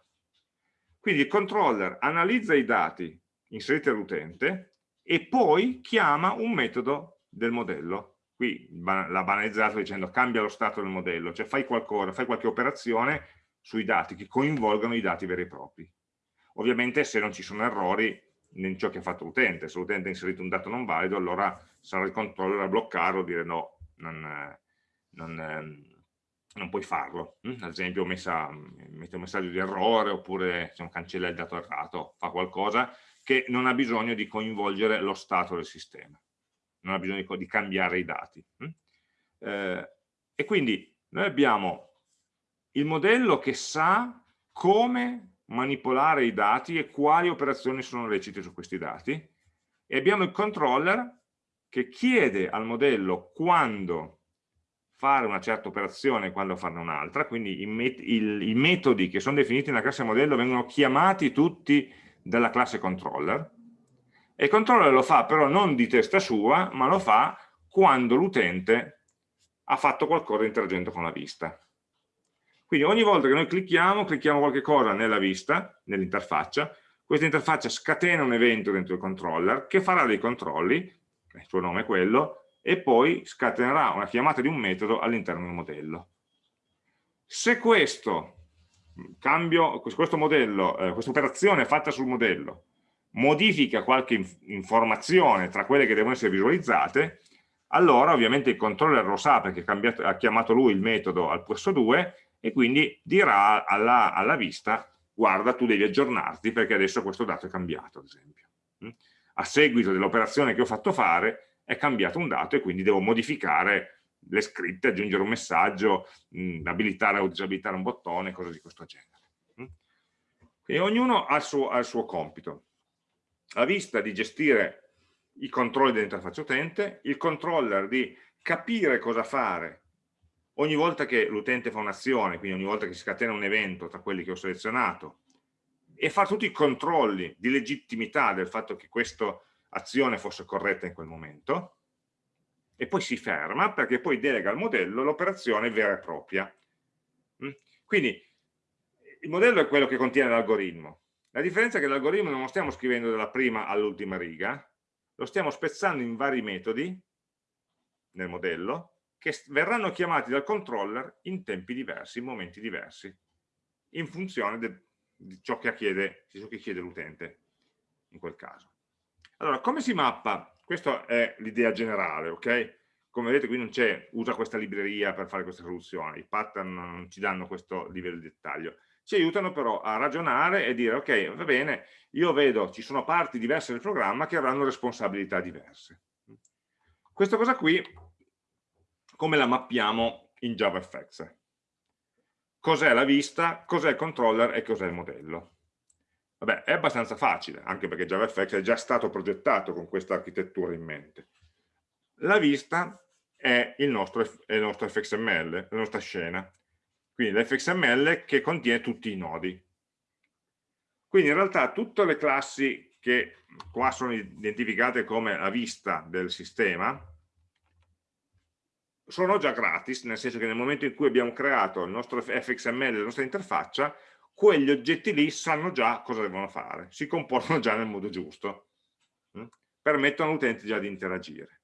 A: Quindi il controller analizza i dati inseriti dall'utente e poi chiama un metodo del modello. Qui l'ha banalizzato dicendo cambia lo stato del modello, cioè fai qualcosa, fai qualche operazione sui dati che coinvolgano i dati veri e propri. Ovviamente se non ci sono errori in ciò che ha fatto l'utente, se l'utente ha inserito un dato non valido, allora sarà il controller a bloccarlo, dire no, non, non, non puoi farlo. Mm? Ad esempio messa, mette un messaggio di errore oppure diciamo, cancella il dato errato, fa qualcosa che non ha bisogno di coinvolgere lo stato del sistema, non ha bisogno di, di cambiare i dati. Mm? Eh, e quindi noi abbiamo il modello che sa come manipolare i dati e quali operazioni sono lecite su questi dati. E abbiamo il controller che chiede al modello quando fare una certa operazione e quando farne un'altra, quindi i, met il, i, metodi che sono definiti nella classe modello vengono chiamati tutti dalla classe controller. E il controller lo fa però non di testa sua, ma lo fa quando l'utente ha fatto qualcosa interagendo con la vista. Quindi ogni volta che noi clicchiamo, clicchiamo qualche cosa nella vista, nell'interfaccia, questa interfaccia scatena un evento dentro il controller che farà dei controlli, il suo nome è quello, e poi scatenerà una chiamata di un metodo all'interno del modello. Se questo cambio, questo modello, eh, questa operazione fatta sul modello modifica qualche inf informazione tra quelle che devono essere visualizzate, allora ovviamente il controller lo sa perché ha chiamato lui il metodo al posto 2 e quindi dirà alla, alla, vista guarda tu devi aggiornarti perché adesso questo dato è cambiato ad esempio. Mm? A seguito dell'operazione che ho fatto fare è cambiato un dato e quindi devo modificare le scritte, aggiungere un messaggio, mh, abilitare o disabilitare un bottone, cose di questo genere. Mm? Quindi ognuno ha il, suo, ha il suo compito. La vista di gestire i controlli dell'interfaccia utente, il controller di capire cosa fare ogni volta che l'utente fa un'azione, quindi ogni volta che si scatena un evento tra quelli che ho selezionato, e fare tutti i controlli di legittimità del fatto che questa azione fosse corretta in quel momento, e poi si ferma perché poi delega al modello l'operazione vera e propria. Mm? Quindi il modello è quello che contiene l'algoritmo. La differenza è che l'algoritmo non lo stiamo scrivendo dalla prima all'ultima riga, lo stiamo spezzando in vari metodi nel modello che verranno chiamati dal controller in tempi diversi, in momenti diversi, in funzione di ciò che chiede, chiede l'utente in quel caso. Allora, come si mappa? Questa è l'idea generale, ok? Come vedete qui non c'è, usa questa libreria per fare queste soluzioni, i pattern non ci danno questo livello di dettaglio. Ci aiutano però a ragionare e dire, ok, va bene, io vedo, ci sono parti diverse del programma che avranno responsabilità diverse. Questa cosa qui come la mappiamo in JavaFX. Cos'è la vista, cos'è il controller e cos'è il modello. Vabbè, è abbastanza facile, anche perché JavaFX è già stato progettato con questa architettura in mente. La vista è il nostro, è il nostro fxml, la nostra scena. Quindi l'fxml che contiene tutti i nodi. Quindi in realtà tutte le classi che qua sono identificate come la vista del sistema, sono già gratis, nel senso che nel momento in cui abbiamo creato il nostro fxml, la nostra interfaccia, quegli oggetti lì sanno già cosa devono fare, si comportano già nel modo giusto, hm? permettono all'utente già di interagire.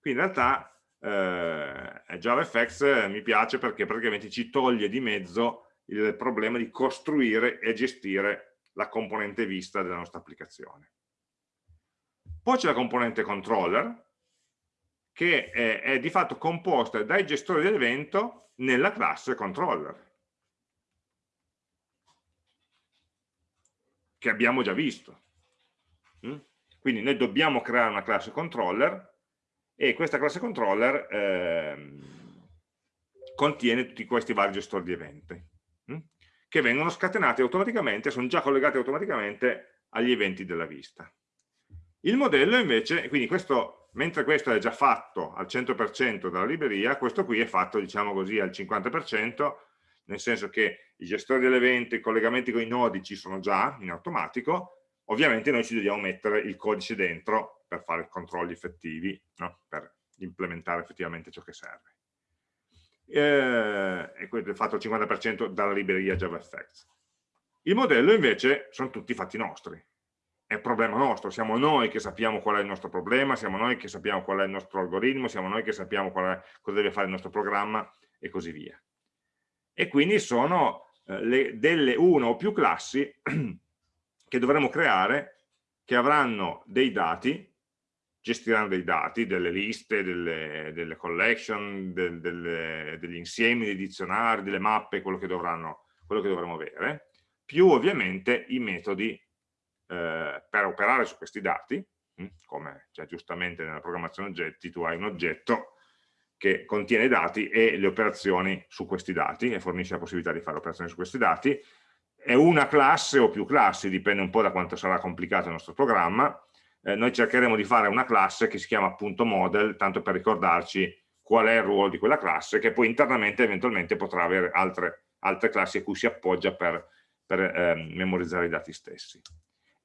A: Quindi in realtà eh, JavaFX mi piace perché praticamente ci toglie di mezzo il problema di costruire e gestire la componente vista della nostra applicazione. Poi c'è la componente controller, che è, è di fatto composta dai gestori dell'evento nella classe controller che abbiamo già visto mm? quindi noi dobbiamo creare una classe controller e questa classe controller eh, contiene tutti questi vari gestori di eventi mm? che vengono scatenati automaticamente, sono già collegati automaticamente agli eventi della vista il modello invece, quindi questo, mentre questo è già fatto al 100% dalla libreria, questo qui è fatto, diciamo così, al 50%, nel senso che i gestori dell'evento, i collegamenti con i nodi ci sono già in automatico, ovviamente noi ci dobbiamo mettere il codice dentro per fare controlli effettivi, no? per implementare effettivamente ciò che serve. Eh, e questo è fatto al 50% dalla libreria JavaFX. Il modello invece sono tutti fatti nostri, è problema nostro, siamo noi che sappiamo qual è il nostro problema, siamo noi che sappiamo qual è il nostro algoritmo, siamo noi che sappiamo è, cosa deve fare il nostro programma e così via. E quindi sono eh, le, delle una o più classi che dovremo creare che avranno dei dati, gestiranno dei dati, delle liste, delle, delle collection, del, delle, degli insiemi di dizionari, delle mappe, quello che, dovranno, quello che dovremo avere, più ovviamente i metodi eh, per operare su questi dati, hm, come cioè, giustamente nella programmazione oggetti tu hai un oggetto che contiene dati e le operazioni su questi dati e fornisce la possibilità di fare operazioni su questi dati, è una classe o più classi, dipende un po' da quanto sarà complicato il nostro programma, eh, noi cercheremo di fare una classe che si chiama appunto model, tanto per ricordarci qual è il ruolo di quella classe, che poi internamente eventualmente potrà avere altre, altre classi a cui si appoggia per, per eh, memorizzare i dati stessi.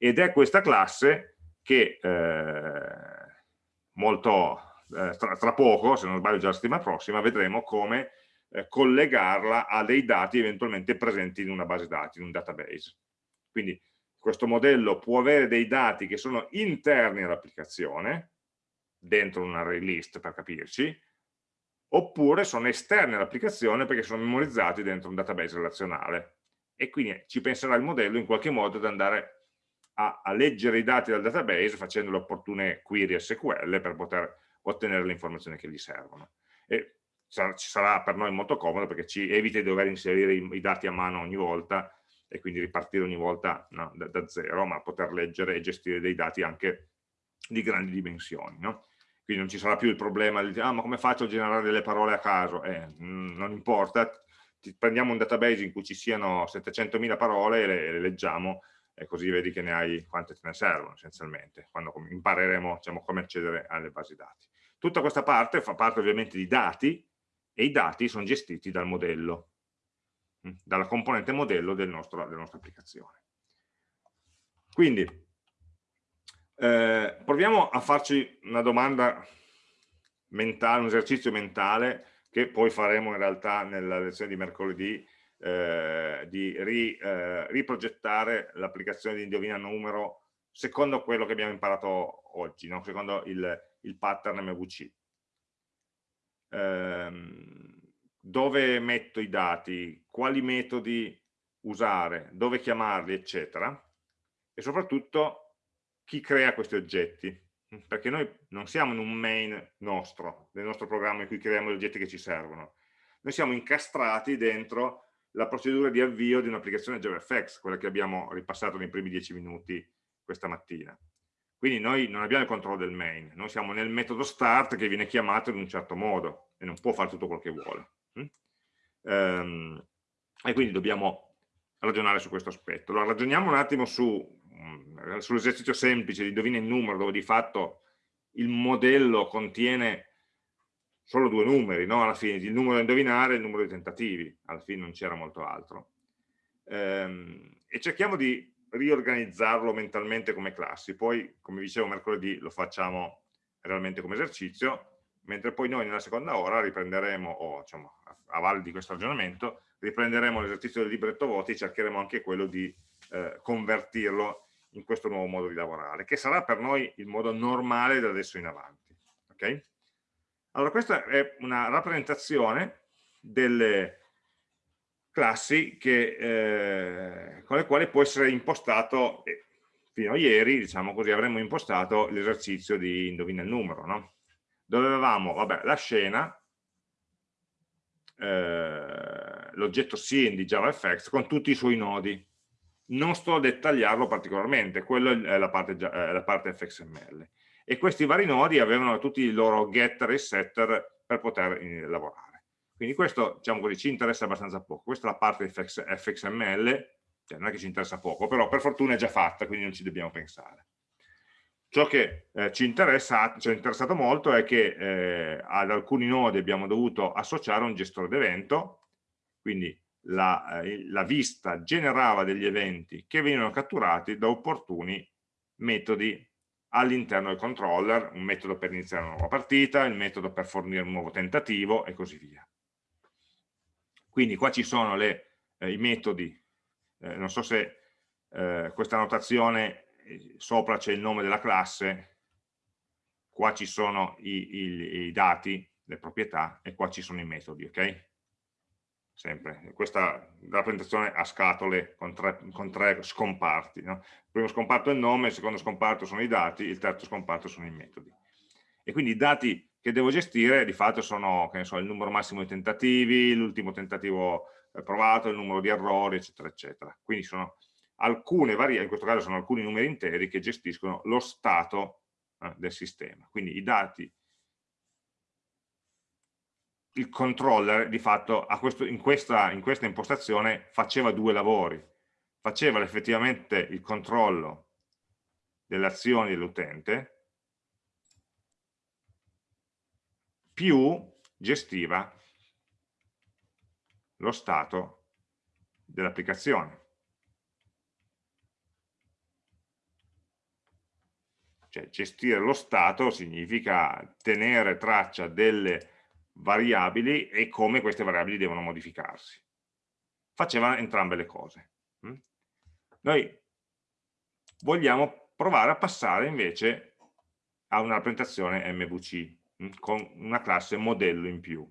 A: Ed è questa classe che eh, molto eh, tra, tra, poco, se non sbaglio già la settimana prossima, vedremo come eh, collegarla a dei dati eventualmente presenti in una base dati, in un database. Quindi questo modello può avere dei dati che sono interni all'applicazione, dentro un array list per capirci, oppure sono esterni all'applicazione perché sono memorizzati dentro un database relazionale. E quindi ci penserà il modello in qualche modo ad andare a, a leggere i dati dal database facendo le opportune query SQL per poter ottenere le informazioni che gli servono. E ci sarà per noi molto comodo perché ci evita di dover inserire i, i dati a mano ogni volta e quindi ripartire ogni volta no, da, da, zero, ma poter leggere e gestire dei dati anche di grandi dimensioni. No? Quindi non ci sarà più il problema di ah, ma come faccio a generare delle parole a caso? Eh, non importa, prendiamo un database in cui ci siano 700.000 parole e le, le, leggiamo e così vedi che ne hai quante te ne servono essenzialmente, quando impareremo diciamo, come accedere alle basi dati. Tutta questa parte fa parte ovviamente di dati e i dati sono gestiti dal modello dalla componente modello del nostro, della nostra applicazione. Quindi, eh, proviamo a farci una domanda mentale, un esercizio mentale che poi faremo in realtà nella lezione di mercoledì eh, di ri, eh, riprogettare l'applicazione di indovina numero secondo quello che abbiamo imparato oggi, no? secondo il, il pattern MVC. Um, dove metto i dati, quali metodi usare, dove chiamarli, eccetera, e soprattutto chi crea questi oggetti, perché noi non siamo in un main nostro, del nostro programma in cui creiamo gli oggetti che ci servono, noi siamo incastrati dentro la procedura di avvio di un'applicazione JavaFX, quella che abbiamo ripassato nei primi dieci minuti questa mattina. Quindi noi non abbiamo il controllo del main, noi siamo nel metodo start che viene chiamato in un certo modo e non può fare tutto quel che vuole. Um, e quindi dobbiamo ragionare su questo aspetto. Allora ragioniamo un attimo su, mm, sull'esercizio semplice di indovina il numero, dove di fatto il modello contiene solo due numeri, no? alla fine, il numero da indovinare e il numero di tentativi, alla fine non c'era molto altro. Um, e cerchiamo di riorganizzarlo mentalmente come classi, poi come dicevo mercoledì lo facciamo realmente come esercizio, mentre poi noi nella seconda ora riprenderemo, o diciamo, a valle di questo ragionamento, riprenderemo l'esercizio del libretto voti e cercheremo anche quello di eh, convertirlo in questo nuovo modo di lavorare, che sarà per noi il modo normale da adesso in avanti. Okay? Allora questa è una rappresentazione delle classi che, eh, con le quali può essere impostato, eh, fino a ieri, diciamo così, avremmo impostato l'esercizio di indovina il numero, no? dove avevamo vabbè, la scena, eh, l'oggetto scene di JavaFX con tutti i suoi nodi. Non sto a dettagliarlo particolarmente, quello è la parte, è la parte FXML. E questi vari nodi avevano tutti i loro getter e setter per poter eh, lavorare. Quindi questo, diciamo così, ci interessa abbastanza poco. Questa è la parte FX, FXML, cioè non è che ci interessa poco, però per fortuna è già fatta, quindi non ci dobbiamo pensare. Ciò che eh, ci, interessa, ci, è interessato molto è che eh, ad alcuni nodi abbiamo dovuto associare un gestore d'evento, quindi la, eh, la, vista generava degli eventi che venivano catturati da opportuni metodi all'interno del controller, un metodo per iniziare una nuova partita, il metodo per fornire un nuovo tentativo e così via. Quindi qua ci sono le, eh, i metodi, eh, non so se eh, questa notazione eh, sopra c'è il nome della classe, qua ci sono i, i, i, dati, le proprietà e qua ci sono i metodi, ok? Sempre, questa rappresentazione a scatole con tre, con tre scomparti, no? il primo scomparto è il nome, il secondo scomparto sono i dati, il terzo scomparto sono i metodi. E quindi i dati che devo gestire di fatto sono so, il numero massimo di tentativi, l'ultimo tentativo eh, provato, il numero di errori, eccetera, eccetera. Quindi sono alcune variabili, in questo caso sono alcuni numeri interi che gestiscono lo stato eh, del sistema. Quindi i dati, il controller di fatto questo, in, questa, in questa impostazione faceva due lavori. Faceva effettivamente il controllo delle azioni dell'utente più gestiva lo stato dell'applicazione. Cioè gestire lo stato significa tenere traccia delle variabili e come queste variabili devono modificarsi. Faceva entrambe le cose. Mm? Noi vogliamo provare a passare invece a una rappresentazione MVC mm, con una classe modello in più.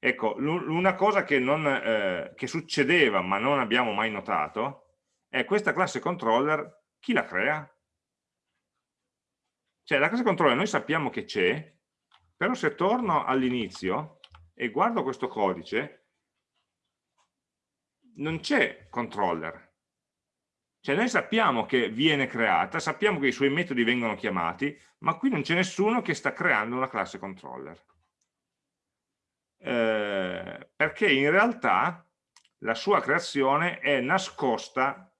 A: Ecco, una cosa che, non, eh, che succedeva ma non abbiamo mai notato è questa classe controller, chi la crea? Cioè la classe controller noi sappiamo che c'è, però se torno all'inizio e guardo questo codice, non c'è controller. Cioè noi sappiamo che viene creata, sappiamo che i suoi metodi vengono chiamati, ma qui non c'è nessuno che sta creando una classe controller. Eh, perché in realtà la sua creazione è nascosta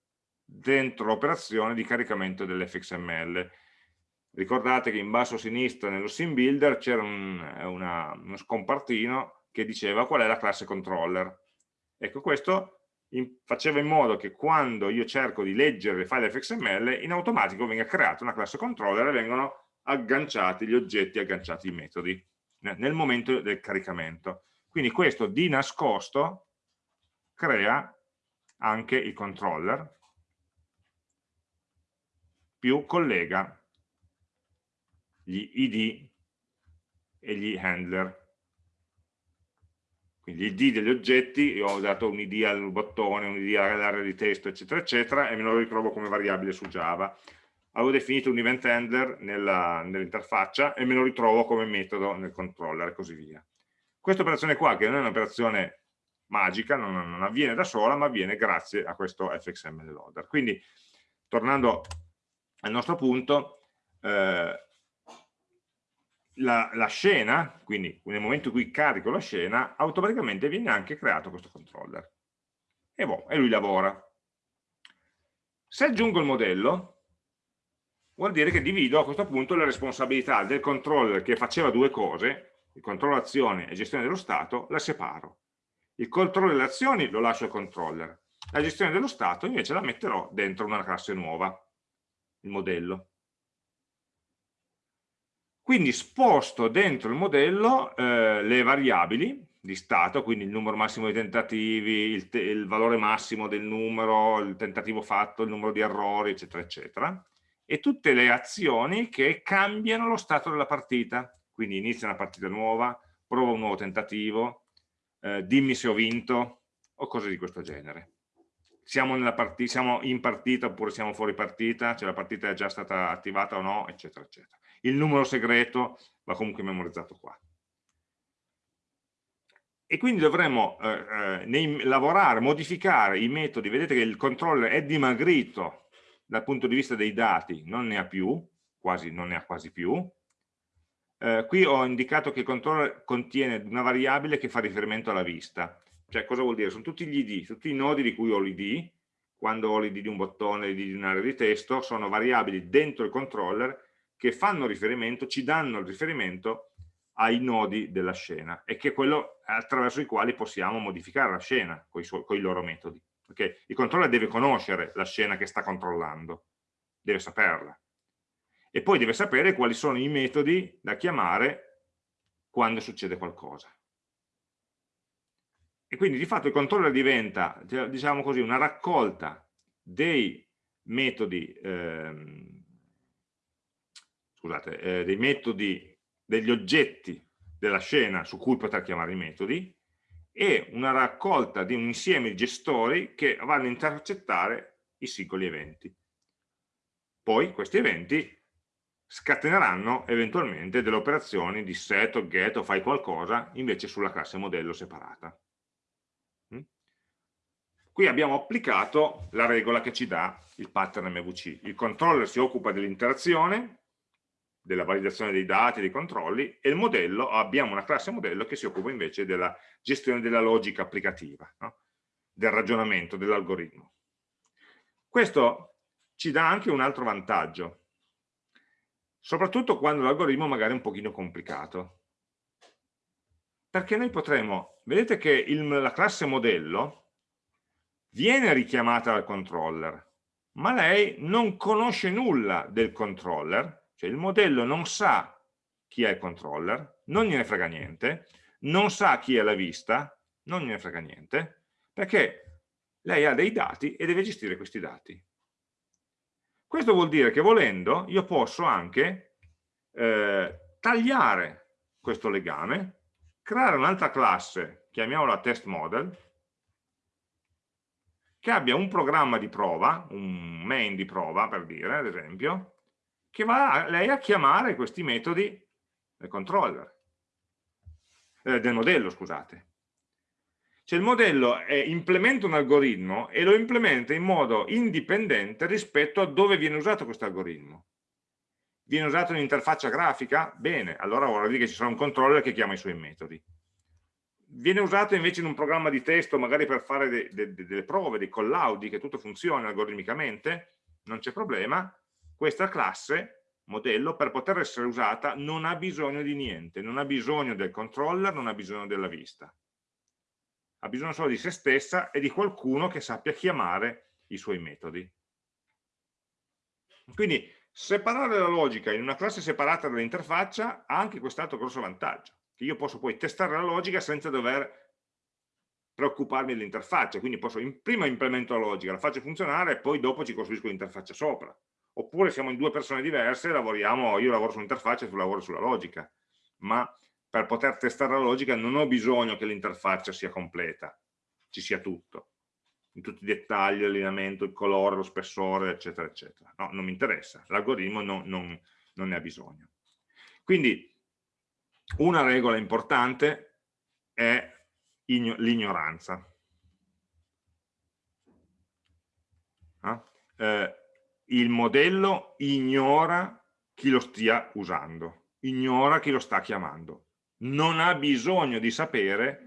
A: dentro l'operazione di caricamento dell'fxml. Ricordate che in basso a sinistra nello sim builder c'era un, uno scompartino che diceva qual è la classe controller. Ecco, questo in, faceva in modo che quando io cerco di leggere le file fxml, in automatico venga creata una classe controller e vengono agganciati gli oggetti, agganciati i metodi nel momento del caricamento. Quindi questo di nascosto crea anche il controller più collega gli id e gli handler. Quindi id degli oggetti, io ho dato un id al bottone, un id all'area di testo, eccetera, eccetera, e me lo ritrovo come variabile su Java avevo definito un event handler nell'interfaccia nell e me lo ritrovo come metodo nel controller e così via. Questa operazione qua, che non è un'operazione magica, non, non, avviene da sola, ma avviene grazie a questo fxml loader. Quindi, tornando al nostro punto, eh, la, la, scena, quindi nel momento in cui carico la scena, automaticamente viene anche creato questo controller. E, boh, e lui lavora. Se aggiungo il modello, vuol dire che divido a questo punto le responsabilità del controller che faceva due cose, il controllo azione e gestione dello stato, la separo. Il controllo delle azioni lo lascio al controller, la gestione dello stato invece la metterò dentro una classe nuova, il modello. Quindi sposto dentro il modello eh, le variabili di stato, quindi il numero massimo di tentativi, il, il valore massimo del numero, il tentativo fatto, il numero di errori, eccetera, eccetera, e tutte le azioni che cambiano lo stato della partita. Quindi inizia una partita nuova, prova un nuovo tentativo, eh, dimmi se ho vinto o cose di questo genere. Siamo, siamo, in partita oppure siamo fuori partita, cioè la partita è già stata attivata o no, eccetera, eccetera. Il numero segreto va comunque memorizzato qua. E quindi dovremmo eh, eh, lavorare, modificare i metodi, vedete che il controller è dimagrito dal punto di vista dei dati non ne ha più, quasi, non ne ha quasi più. Eh, qui ho indicato che il controller contiene una variabile che fa riferimento alla vista. Cioè cosa vuol dire? Sono tutti gli id, tutti i nodi di cui ho l'id, quando ho l'id di un bottone, l'id di un'area di testo, sono variabili dentro il controller che fanno riferimento, ci danno il riferimento ai nodi della scena e che è quello attraverso i quali possiamo modificare la scena con i loro metodi perché il controller deve conoscere la scena che sta controllando, deve saperla. E poi deve sapere quali sono i metodi da chiamare quando succede qualcosa. E quindi di fatto il controller diventa, diciamo così, una raccolta dei, metodi, ehm, scusate, eh, dei metodi, degli oggetti della scena su cui poter chiamare i metodi e una raccolta di un insieme di gestori che vanno a intercettare i singoli eventi. Poi questi eventi scateneranno eventualmente delle operazioni di set o get o fai qualcosa invece sulla classe modello separata. Mm? Qui abbiamo applicato la regola che ci dà il pattern MVC. Il controller si occupa dell'interazione, della validazione dei dati, dei controlli, e il modello, abbiamo una classe modello che si occupa invece della gestione della logica applicativa, no? del ragionamento, dell'algoritmo. Questo ci dà anche un altro vantaggio, soprattutto quando l'algoritmo magari è un pochino complicato. Perché noi potremo, vedete che il, la classe modello viene richiamata dal controller, ma lei non conosce nulla del controller, cioè il modello non sa chi è il controller, non gliene frega niente, non sa chi è la vista, non gliene frega niente, perché lei ha dei dati e deve gestire questi dati. Questo vuol dire che volendo io posso anche eh, tagliare questo legame, creare un'altra classe, chiamiamola test model, che abbia un programma di prova, un main di prova per dire, ad esempio, che va a, lei a chiamare questi metodi del controller, eh, del modello, scusate. Cioè il modello è, implementa un algoritmo e lo implementa in modo indipendente rispetto a dove viene usato questo algoritmo. Viene usato in interfaccia grafica? Bene, allora vuol dire che ci sarà un controller che chiama i suoi metodi. Viene usato invece in un programma di testo, magari per fare de, de, delle prove, dei collaudi, che tutto funziona algoritmicamente, non c'è problema. Questa classe, modello, per poter essere usata non ha bisogno di niente, non ha bisogno del controller, non ha bisogno della vista ha bisogno solo di se stessa e di qualcuno che sappia chiamare i suoi metodi. Quindi separare la logica in una classe separata dall'interfaccia ha anche quest'altro grosso vantaggio, che io posso poi testare la logica senza dover preoccuparmi dell'interfaccia, quindi posso prima implemento la logica, la faccio funzionare e poi dopo ci costruisco l'interfaccia sopra. Oppure siamo in due persone diverse, lavoriamo, io lavoro sull'interfaccia e tu lavori sulla logica, ma per poter testare la logica non ho bisogno che l'interfaccia sia completa, ci sia tutto, in tutti i dettagli, l'allineamento, il colore, lo spessore, eccetera, eccetera. No, non mi interessa, l'algoritmo non, non, non ne ha bisogno. Quindi una regola importante è l'ignoranza. Ah? Eh, il modello ignora chi lo stia usando, ignora chi lo sta chiamando non ha bisogno di sapere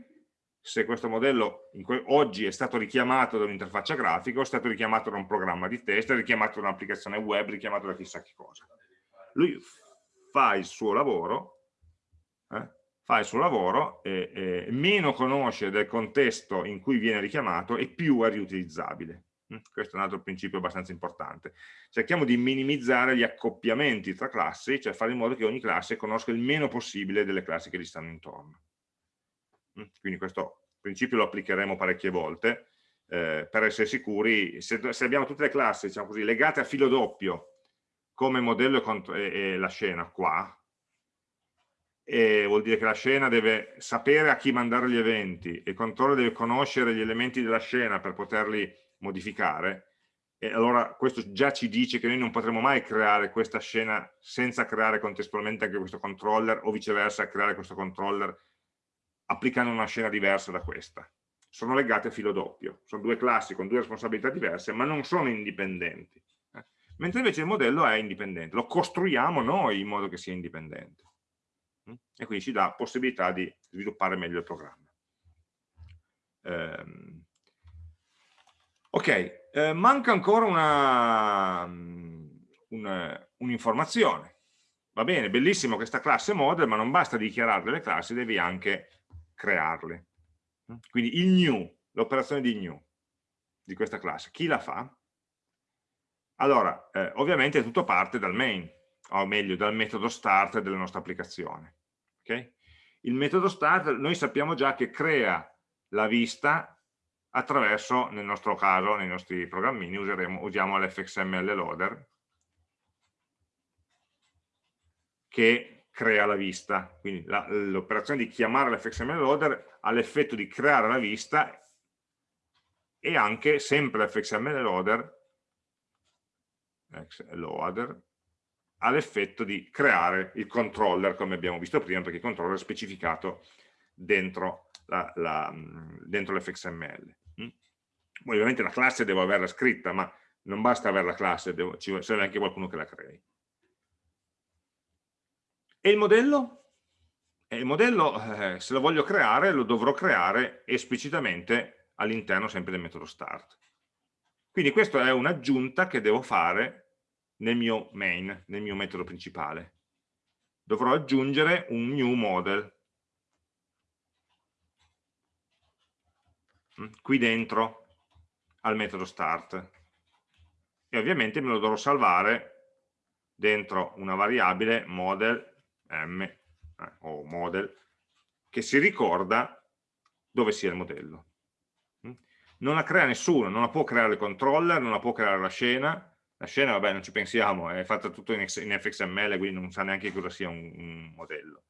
A: se questo modello oggi è stato richiamato da un'interfaccia grafica è stato richiamato da un programma di test, richiamato da un'applicazione web, richiamato da chissà che cosa. Lui fa il suo lavoro, eh, fa il suo lavoro e, e meno conosce del contesto in cui viene richiamato e più è riutilizzabile. Mm, questo è un altro principio abbastanza importante. Cerchiamo di minimizzare gli accoppiamenti tra classi, cioè fare in modo che ogni classe conosca il meno possibile delle classi che gli stanno intorno. Mm, quindi questo principio lo applicheremo parecchie volte eh, per essere sicuri, se, se, abbiamo tutte le classi diciamo così, legate a filo doppio come modello e, e, e la scena qua, e vuol dire che la scena deve sapere a chi mandare gli eventi, il controller deve conoscere gli elementi della scena per poterli modificare, e allora questo già ci dice che noi non potremo mai creare questa scena senza creare contestualmente anche questo controller o viceversa creare questo controller applicando una scena diversa da questa. Sono legate a filo doppio, sono due classi con due responsabilità diverse ma non sono indipendenti. Mentre invece il modello è indipendente, lo costruiamo noi in modo che sia indipendente. Mm? E quindi ci dà possibilità di sviluppare meglio il programma. Ehm, Ok, eh, manca ancora un'informazione. Un Va bene, bellissimo questa classe model, ma non basta dichiarare le classi, devi anche crearle. Quindi il new, l'operazione di new di questa classe, chi la fa? Allora, eh, ovviamente tutto parte dal main, o meglio dal metodo start della nostra applicazione. Okay? Il metodo start, noi sappiamo già che crea la vista attraverso, nel nostro caso, nei nostri programmini, useremo, usiamo l'fxml loader che crea la vista. Quindi l'operazione di chiamare l'fxml loader ha l'effetto di creare la vista e anche sempre l'fxml loader, loader ha l'effetto di creare il controller come abbiamo visto prima perché il controller è specificato dentro l'fxml. Mm? Ovviamente la classe devo averla scritta, ma non basta avere la classe, devo, ci serve anche qualcuno che la crei. E il modello? E il modello, eh, se lo voglio creare, lo dovrò creare esplicitamente all'interno sempre del metodo start. Quindi questa è un'aggiunta che devo fare nel mio main, nel mio metodo principale. Dovrò aggiungere un new model qui dentro al metodo start e ovviamente me lo dovrò salvare dentro una variabile model m eh, o model che si ricorda dove sia il modello. Mm. Non la crea nessuno, non la può creare il controller, non la può creare la scena, la scena, vabbè, non ci pensiamo, è fatta tutto in, fxml, quindi non sa neanche cosa sia un, un, modello.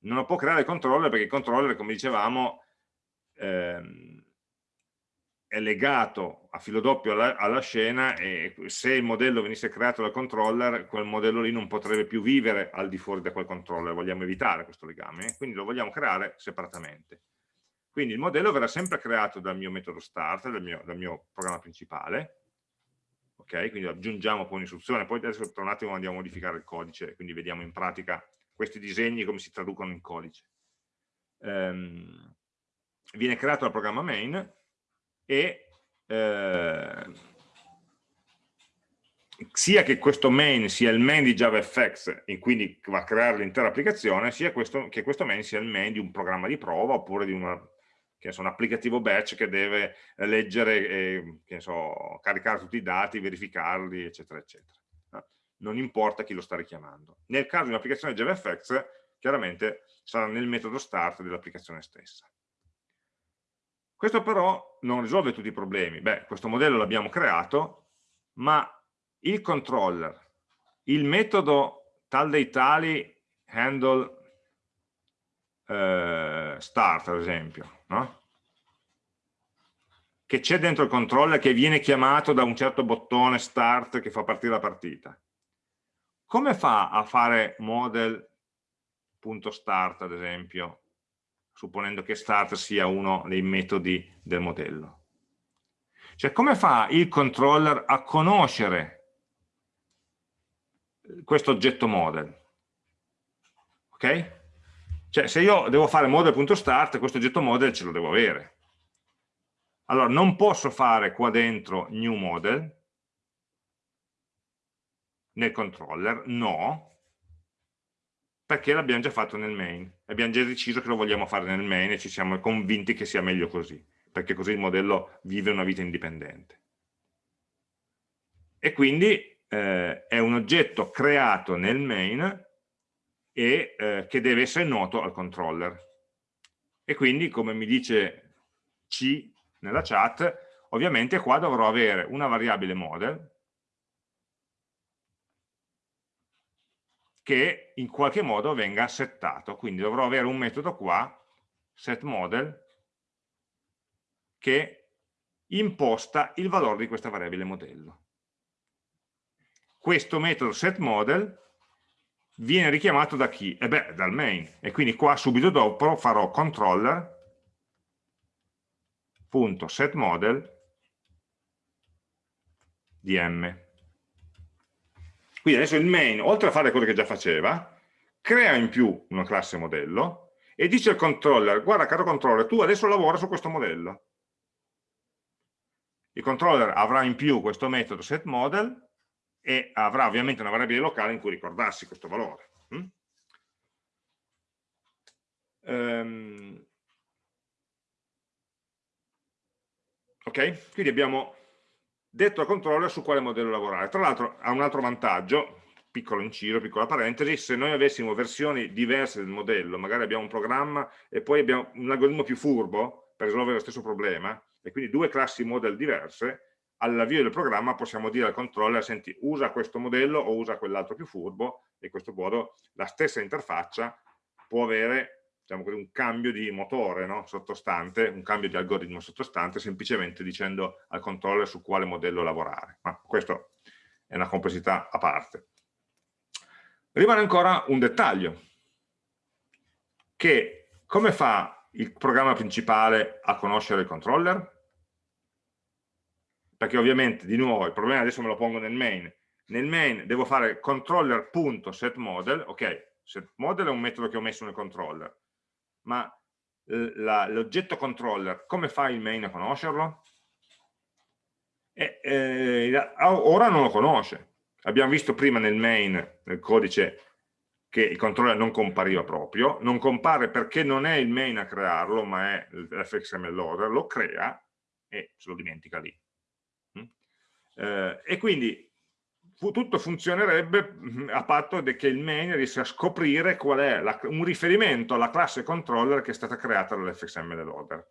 A: Non lo può creare il controller perché il controller, come dicevamo, ehm, è legato a filo doppio alla, alla, scena e se il modello venisse creato dal controller, quel modello lì non potrebbe più vivere al di fuori da quel controller, vogliamo evitare questo legame, quindi lo vogliamo creare separatamente. Quindi il modello verrà sempre creato dal mio metodo start, dal mio, dal mio programma principale, ok? Quindi aggiungiamo poi un'istruzione, poi adesso tra un attimo andiamo a modificare il codice, quindi vediamo in pratica questi disegni come si traducono in codice. Ehm, viene creato dal programma main e eh, sia che questo main sia il main di JavaFX e quindi va a creare l'intera applicazione, sia questo, che questo main sia il main di un programma di prova oppure di una so, un applicativo batch che deve leggere, e, so, caricare tutti i dati, verificarli, eccetera, eccetera. Non importa chi lo sta richiamando. Nel caso di un'applicazione JavaFX, chiaramente sarà nel metodo start dell'applicazione stessa. Questo però non risolve tutti i problemi. Beh, questo modello l'abbiamo creato, ma il controller, il metodo tal dei tali handle eh, start, ad esempio, no? che c'è dentro il controller che viene chiamato da un certo bottone start che fa partire la partita. Come fa a fare model.start ad esempio, supponendo che start sia uno dei metodi del modello? Cioè come fa il controller a conoscere questo oggetto model? Ok? Cioè, se io devo fare model.start, questo oggetto model ce lo devo avere. Allora, non posso fare qua dentro new model nel controller, no, perché l'abbiamo già fatto nel main. Abbiamo già deciso che lo vogliamo fare nel main e ci siamo convinti che sia meglio così, perché così il modello vive una vita indipendente. E quindi eh, è un oggetto creato nel main e eh, che deve essere noto al controller. E quindi, come mi dice C nella chat, ovviamente qua dovrò avere una variabile model che in qualche modo venga settato, quindi dovrò avere un metodo qua, setModel, che imposta il valore di questa variabile modello. Questo metodo setModel viene richiamato da chi? E beh, dal main. E quindi qua subito dopo farò controller.setModel di m. Quindi adesso il main, oltre a fare quello che già faceva, crea in più una classe modello e dice al controller, guarda caro controller, tu adesso lavora su questo modello. Il controller avrà in più questo metodo setModel e avrà ovviamente una variabile locale in cui ricordarsi questo valore. Mm? Um, ok? Quindi abbiamo detto al controller su quale modello lavorare. Tra l'altro ha un altro vantaggio, piccolo inciso, piccola parentesi, se noi avessimo versioni diverse del modello, magari abbiamo un programma e poi abbiamo un algoritmo più furbo, per risolvere lo stesso problema, e quindi due classi model diverse, all'avvio del programma possiamo dire al controller, senti, usa questo modello o usa quell'altro più furbo, e in questo modo la stessa interfaccia può avere diciamo così, un cambio di motore no? sottostante, un cambio di algoritmo sottostante, semplicemente dicendo al controller su quale modello lavorare. Ma questo è una complessità a parte. Rimane ancora un dettaglio, che come fa il programma principale a conoscere il controller? Perché ovviamente, di nuovo, il problema adesso me lo pongo nel main. Nel main devo fare controller.setModel, ok, setModel è un metodo che ho messo nel controller, ma l'oggetto controller, come fa il main a conoscerlo? E, eh, ora non lo conosce. Abbiamo visto prima nel main, nel codice, che il controller non compariva proprio, non compare perché non è il main a crearlo, ma è l'fxml loader, lo crea e se lo dimentica lì. Mm? Eh, e quindi tutto funzionerebbe mm, a patto che il main riesca a scoprire qual è la, un riferimento alla classe controller che è stata creata dall'fxml loader.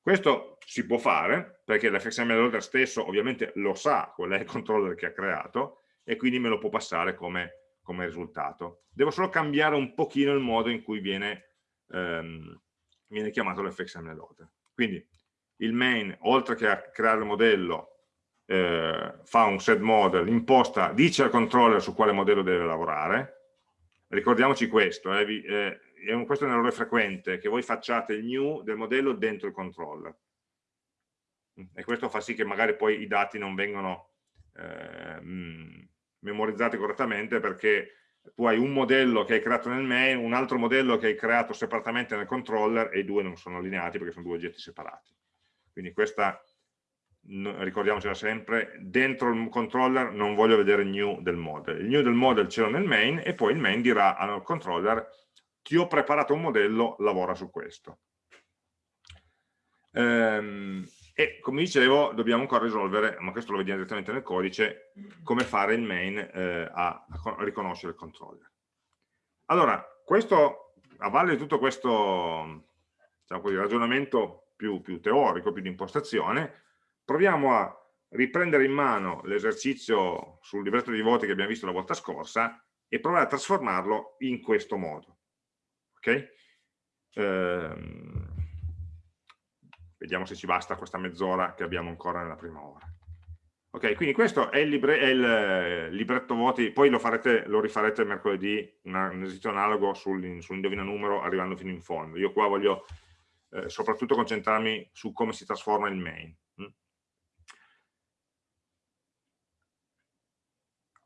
A: Questo si può fare perché l'fxml loader stesso ovviamente lo sa qual è il controller che ha creato e quindi me lo può passare come, come risultato. Devo solo cambiare un pochino il modo in cui viene, ehm, viene chiamato l'fxml loader. Quindi il main, oltre che a creare il modello, eh, fa un set model, imposta, dice al controller su quale modello deve lavorare. Ricordiamoci questo, eh, vi, eh, è questo è un errore frequente, che voi facciate il new del modello dentro il controller. E questo fa sì che magari poi i dati non vengono eh, memorizzati correttamente perché tu hai un modello che hai creato nel main, un altro modello che hai creato separatamente nel controller e i due non sono allineati perché sono due oggetti separati. Quindi questa ricordiamocela sempre, dentro il controller non voglio vedere il new del model. Il new del model ce l'ho nel main e poi il main dirà al controller ti ho preparato un modello, lavora su questo. Ehm, e come dicevo dobbiamo ancora risolvere, ma questo lo vediamo direttamente nel codice, come fare il main eh, a, riconoscere il controller. Allora, questo, a valle di tutto questo diciamo così, ragionamento più, più teorico, più di impostazione, proviamo a riprendere in mano l'esercizio sul libretto di voti che abbiamo visto la volta scorsa e provare a trasformarlo in questo modo. Ok? Ehm, vediamo se ci basta questa mezz'ora che abbiamo ancora nella prima ora. Ok, quindi questo è il, libre, è il eh, libretto voti, poi lo, farete, lo rifarete mercoledì, una, un esercizio analogo sul, sull'indovina numero arrivando fino in fondo. Io qua voglio eh, soprattutto concentrarmi su come si trasforma il main.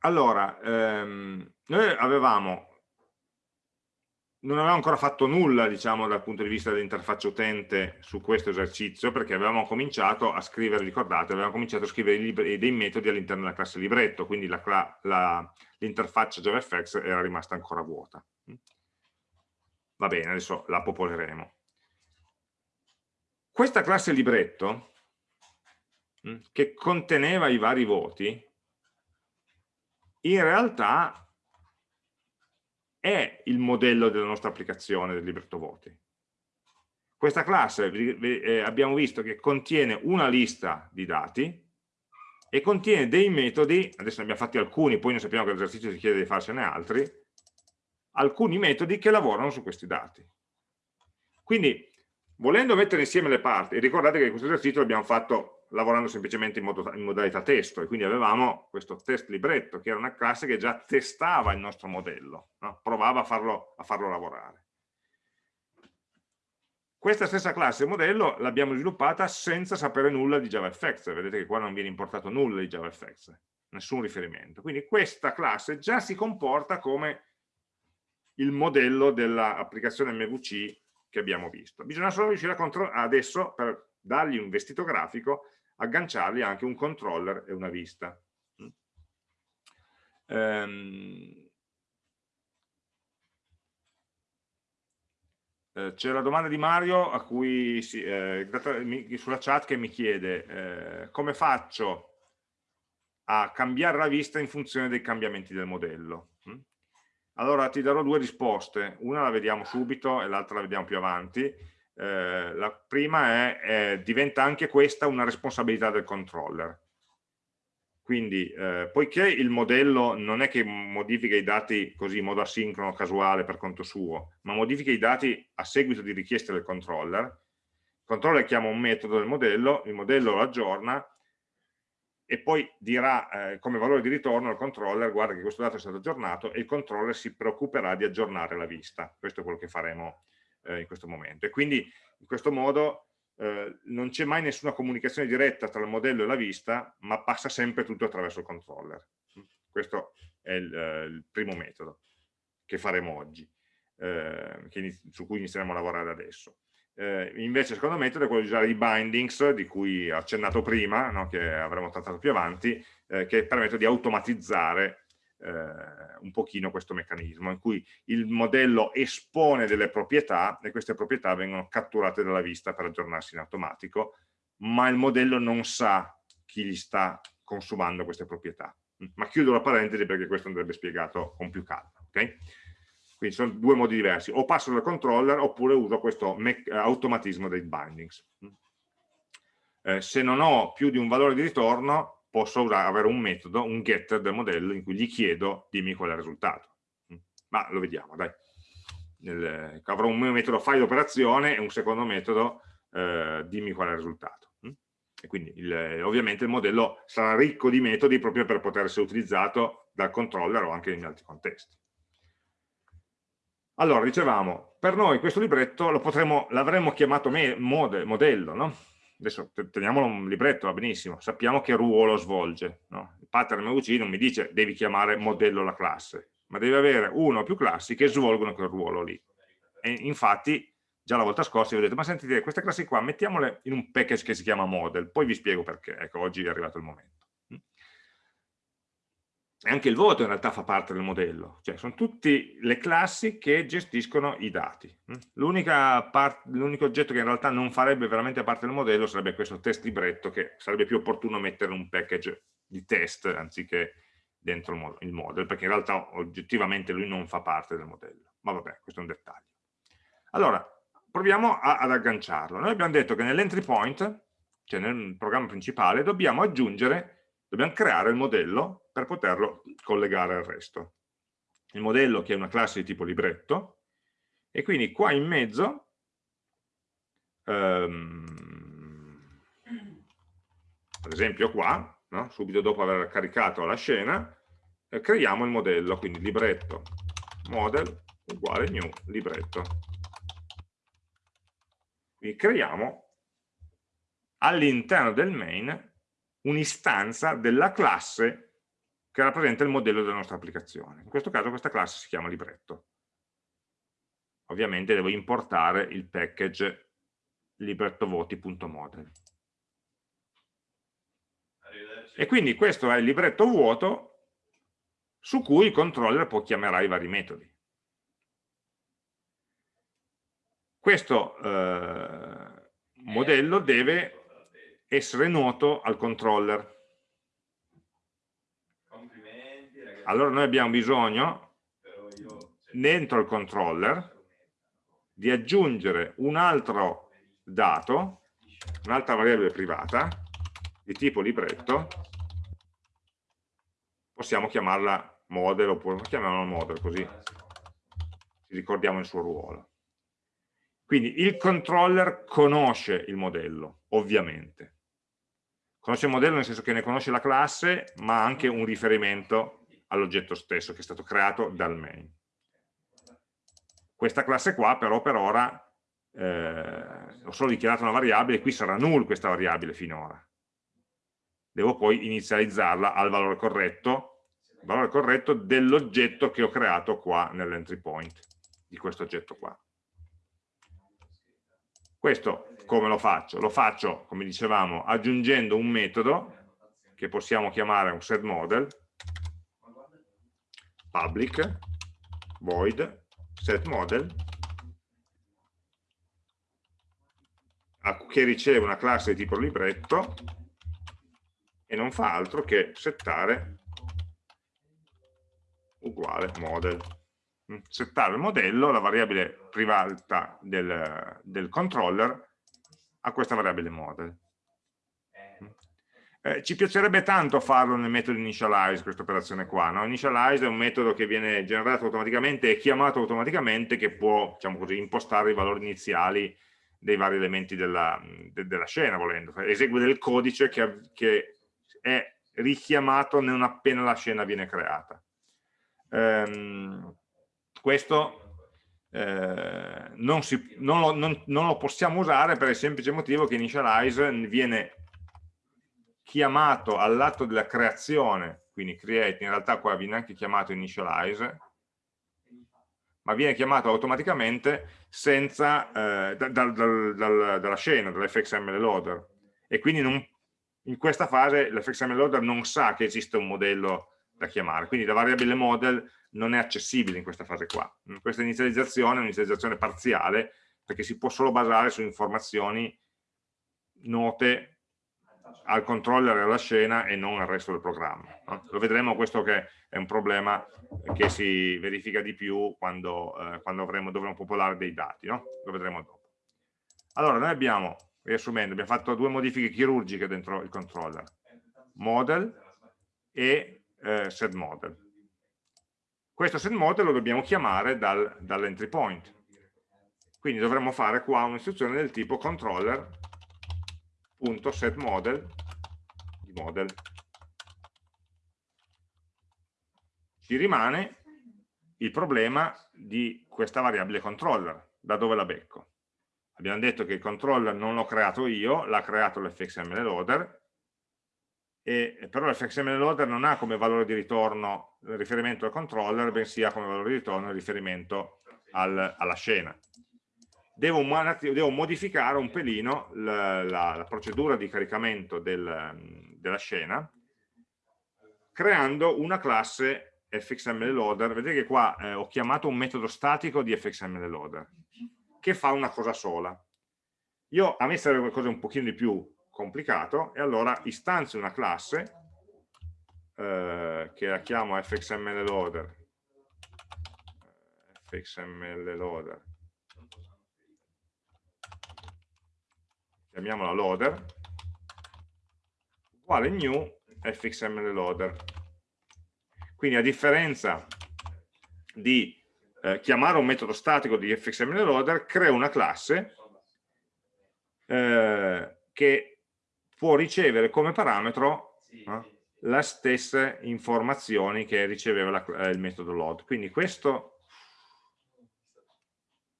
A: Allora, ehm, noi avevamo, non avevamo ancora fatto nulla, diciamo, dal punto di vista dell'interfaccia utente su questo esercizio, perché avevamo cominciato a scrivere, ricordate, avevamo cominciato a scrivere dei metodi all'interno della classe libretto, quindi l'interfaccia JavaFX era rimasta ancora vuota. Va bene, adesso la popoleremo. Questa classe libretto, che conteneva i vari voti, in realtà è il modello della nostra applicazione del libretto voti. Questa classe eh, abbiamo visto che contiene una lista di dati e contiene dei metodi, adesso ne abbiamo fatti alcuni, poi noi sappiamo che l'esercizio si chiede di farsene altri, alcuni metodi che lavorano su questi dati. Quindi, volendo mettere insieme le parti, ricordate che questo esercizio l'abbiamo fatto lavorando semplicemente in, modo, in, modalità testo e quindi avevamo questo test libretto che era una classe che già testava il nostro modello, no? provava a farlo, a farlo lavorare. Questa stessa classe modello l'abbiamo sviluppata senza sapere nulla di JavaFX, vedete che qua non viene importato nulla di JavaFX, nessun riferimento. Quindi questa classe già si comporta come il modello dell'applicazione MVC che abbiamo visto. Bisogna solo riuscire a adesso, per dargli un vestito grafico, agganciargli anche un controller e una vista. Um, c'è la domanda di Mario cui eh, sulla chat che mi chiede eh, come faccio a cambiare la vista in funzione dei cambiamenti del modello. Mm? Allora ti darò due risposte, una la vediamo subito e l'altra la vediamo più avanti. Eh, la prima è, è, diventa anche questa una responsabilità del controller. Quindi, eh, poiché il modello non è che modifica i dati così in modo asincrono, casuale, per conto suo, ma modifica i dati a seguito di richieste del controller, il controller chiama un metodo del modello, il modello lo aggiorna e poi dirà eh, come valore di ritorno al controller guarda che questo dato è stato aggiornato e il controller si preoccuperà di aggiornare la vista. Questo è quello che faremo eh, in questo momento. E quindi in questo modo eh, non c'è mai nessuna comunicazione diretta tra il modello e la vista, ma passa sempre tutto attraverso il controller. Questo è il, eh, il primo metodo che faremo oggi, eh, che, su cui inizieremo a lavorare adesso. Eh, invece il secondo metodo è quello di usare i bindings di cui ho accennato prima, no, che avremo trattato più avanti, eh, che permettono di automatizzare eh, un pochino questo meccanismo, in cui il modello espone delle proprietà e queste proprietà vengono catturate dalla vista per aggiornarsi in automatico, ma il modello non sa chi gli sta consumando queste proprietà. Ma chiudo la parentesi perché questo andrebbe spiegato con più calma. Okay? Quindi sono due modi diversi, o passo dal controller oppure uso questo automatismo dei bindings. Eh, se non ho più di un valore di ritorno, posso avere un metodo, un getter del modello in cui gli chiedo dimmi qual è il risultato. Mm. Ma lo vediamo, dai. Nel, avrò un metodo fai l'operazione e un secondo metodo eh, dimmi qual è il risultato. Mm. E quindi il, ovviamente il modello sarà ricco di metodi proprio per poter essere utilizzato dal controller o anche in altri contesti. Allora, dicevamo, per noi questo libretto l'avremmo chiamato modello, no? Adesso teniamolo un libretto, va benissimo, sappiamo che ruolo svolge. No? Il pattern MVC non mi dice devi chiamare modello la classe, ma deve avere uno o più classi che svolgono quel ruolo lì. E infatti, già la volta scorsa vi ho detto, ma sentite, queste classi qua mettiamole in un package che si chiama model, poi vi spiego perché, ecco, oggi è arrivato il momento anche il voto in realtà fa parte del modello, cioè sono tutte le classi che gestiscono i dati. Mm? L'unico oggetto che in realtà non farebbe veramente parte del modello sarebbe questo test libretto che sarebbe più opportuno mettere in un package di test anziché dentro il model, perché in realtà oggettivamente lui non fa parte del modello. Ma vabbè, questo è un dettaglio. Allora, proviamo a, ad agganciarlo. Noi abbiamo detto che nell'entry point, cioè nel programma principale, dobbiamo aggiungere dobbiamo creare il modello per poterlo collegare al resto. Il modello che è una classe di tipo libretto e quindi qua in mezzo um, ad esempio qua, no? subito dopo aver caricato la scena, eh, creiamo il modello, quindi libretto model uguale new libretto. Quindi creiamo all'interno del main un'istanza della classe che rappresenta il modello della nostra applicazione. In questo caso questa classe si chiama libretto. Ovviamente devo importare il package librettovoti.model. E quindi questo è il libretto vuoto su cui il controller può chiamare i vari metodi. Questo eh, modello deve essere noto al controller. Allora noi abbiamo bisogno, dentro il controller, di aggiungere un altro dato, un'altra variabile privata, di tipo libretto, possiamo chiamarla model, oppure chiamiamola model, così ci ricordiamo il suo ruolo. Quindi il controller conosce il modello, ovviamente. Conosce il modello nel senso che ne conosce la classe, ma anche un riferimento all'oggetto stesso che è stato creato dal main. Questa classe qua però per ora eh, ho solo dichiarato una variabile, qui sarà null questa variabile finora. Devo poi inizializzarla al valore corretto, valore corretto dell'oggetto che ho creato qua nell'entry point, di questo oggetto qua. Questo come lo faccio? Lo faccio, come dicevamo, aggiungendo un metodo che possiamo chiamare un setModel, public, void, setModel, che riceve una classe di tipo libretto e non fa altro che settare uguale model. mm, settare il modello, la variabile privata del, del controller, a questa variabile model. Eh, ci piacerebbe tanto farlo nel metodo initialize, questa operazione qua. No? Initialize è un metodo che viene generato automaticamente e chiamato automaticamente che può diciamo così, impostare i valori iniziali dei vari elementi della, de, della scena, volendo. Esegue del codice che, che, è richiamato non appena la scena viene creata. Ehm, questo eh, non, si, non, lo, non, non, lo, possiamo usare per il semplice motivo che initialize viene chiamato all'atto della creazione, quindi create, in realtà qua viene anche chiamato initialize, ma viene chiamato automaticamente senza, eh, dal, dal, dal, dalla scena, dall'fxml loader, e quindi non, in questa fase l'fxml loader non sa che esiste un modello da chiamare, quindi la variabile model non è accessibile in questa fase qua. Questa inizializzazione è un'inizializzazione parziale perché si può solo basare su informazioni note al controller alla scena e non al resto del programma. No? Lo vedremo questo che è un problema che si verifica di più quando, eh, quando avremo, dovremo popolare dei dati, no? lo vedremo dopo. Allora, noi abbiamo, riassumendo, abbiamo fatto due modifiche chirurgiche dentro il controller, model e eh, set model. Questo set model lo dobbiamo chiamare dal, dall'entry point. Quindi dovremmo fare qua un'istruzione del tipo controller.setModel di model. Ci rimane il problema di questa variabile controller, da dove la becco. Abbiamo detto che il controller non l'ho creato io, l'ha creato l'fxml loader, e, però l'fxml loader non ha come valore di ritorno il riferimento al controller, bensì ha come valore di ritorno il riferimento al, alla scena. Devo, devo, modificare un pelino la, la, la procedura di caricamento del, della scena creando una classe fxml loader. Vedete che qua eh, ho chiamato un metodo statico di fxml loader che fa una cosa sola. Io, a me serve qualcosa un pochino di più complicato e allora istanzio una classe eh, che la chiamo fxml loader fxml loader chiamiamola loader uguale new fxml loader quindi a differenza di eh, chiamare un metodo statico di fxml loader creo una classe eh, che può ricevere come parametro eh, le stesse informazioni che riceveva la, eh, il metodo load. Quindi questo,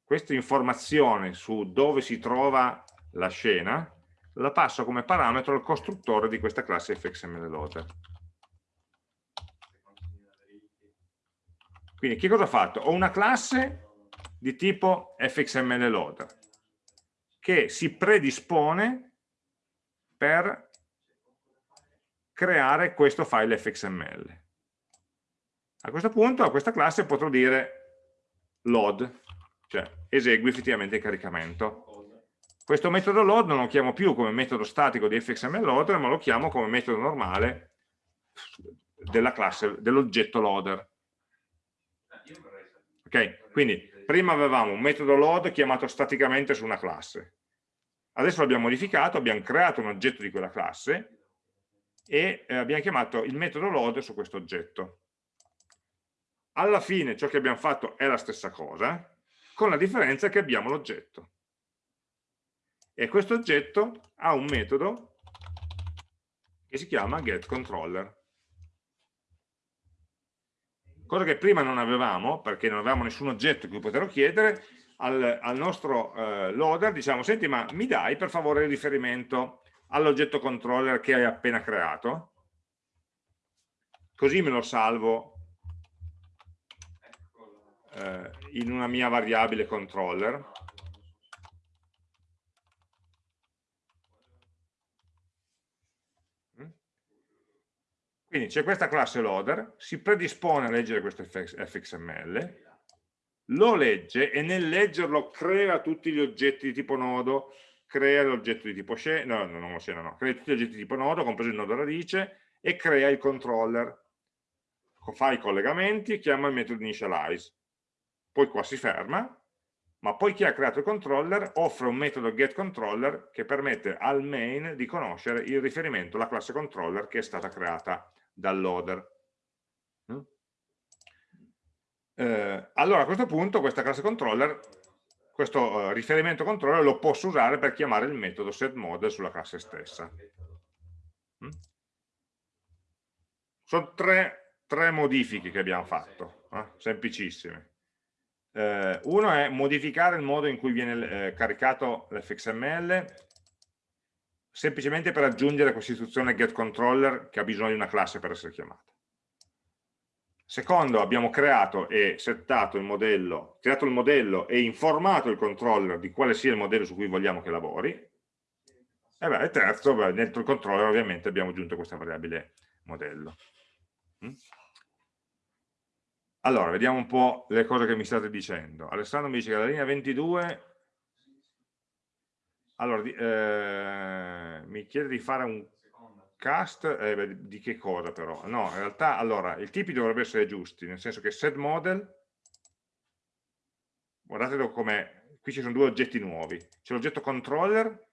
A: questa informazione su dove si trova la scena la passo come parametro al costruttore di questa classe fxml loader. Quindi che cosa ho fatto? Ho una classe di tipo fxml loader che si predispone per creare questo file fxml. A questo punto a questa classe potrò dire load, cioè esegui effettivamente il caricamento. Questo metodo load non lo chiamo più come metodo statico di fxml loader, ma lo chiamo come metodo normale della classe, dell'oggetto loader. Ok? Quindi prima avevamo un metodo load chiamato staticamente su una classe. Adesso l'abbiamo modificato, abbiamo creato un oggetto di quella classe e eh, abbiamo chiamato il metodo load su questo oggetto. Alla fine ciò che abbiamo fatto è la stessa cosa, con la differenza che abbiamo l'oggetto. E questo oggetto ha un metodo che si chiama getController. Cosa che prima non avevamo, perché non avevamo nessun oggetto cui poterlo chiedere, al, al nostro eh, loader, diciamo, senti ma mi dai per favore il riferimento all'oggetto controller che hai appena creato? Così me lo salvo eh, in una mia variabile controller. Quindi c'è questa classe loader, si predispone a leggere questo fxml, lo legge e nel leggerlo crea tutti gli oggetti di tipo nodo, crea l'oggetto di tipo scena, no, non scena no, crea tutti gli oggetti di tipo nodo, compreso il nodo radice, e crea il controller. Fa i collegamenti chiama il metodo initialize. poi qua si ferma, ma poi chi ha creato il controller offre un metodo getController che permette al main di conoscere il riferimento alla classe controller che è stata creata dal loader. Eh, allora a questo punto questa classe controller, questo eh, riferimento controller lo posso usare per chiamare il metodo setModel sulla classe stessa. Mm? Sono tre, tre, modifiche che abbiamo fatto, eh? semplicissime eh, uno è modificare il modo in cui viene eh, caricato l'fxml semplicemente per aggiungere questa istruzione getController che ha bisogno di una classe per essere chiamata. Secondo, abbiamo creato e settato il modello, creato il modello e informato il controller di quale sia il modello su cui vogliamo che lavori. E, beh, terzo, beh, dentro il controller ovviamente abbiamo aggiunto questa variabile modello. Mm? Allora, vediamo un po' le cose che mi state dicendo. Alessandro mi dice che la linea 22 allora, eh, mi chiede di fare un cast, eh, di che cosa però? No, in realtà, allora, i tipi dovrebbero essere giusti, nel senso che set model, guardate come, qui ci sono due oggetti nuovi, c'è l'oggetto controller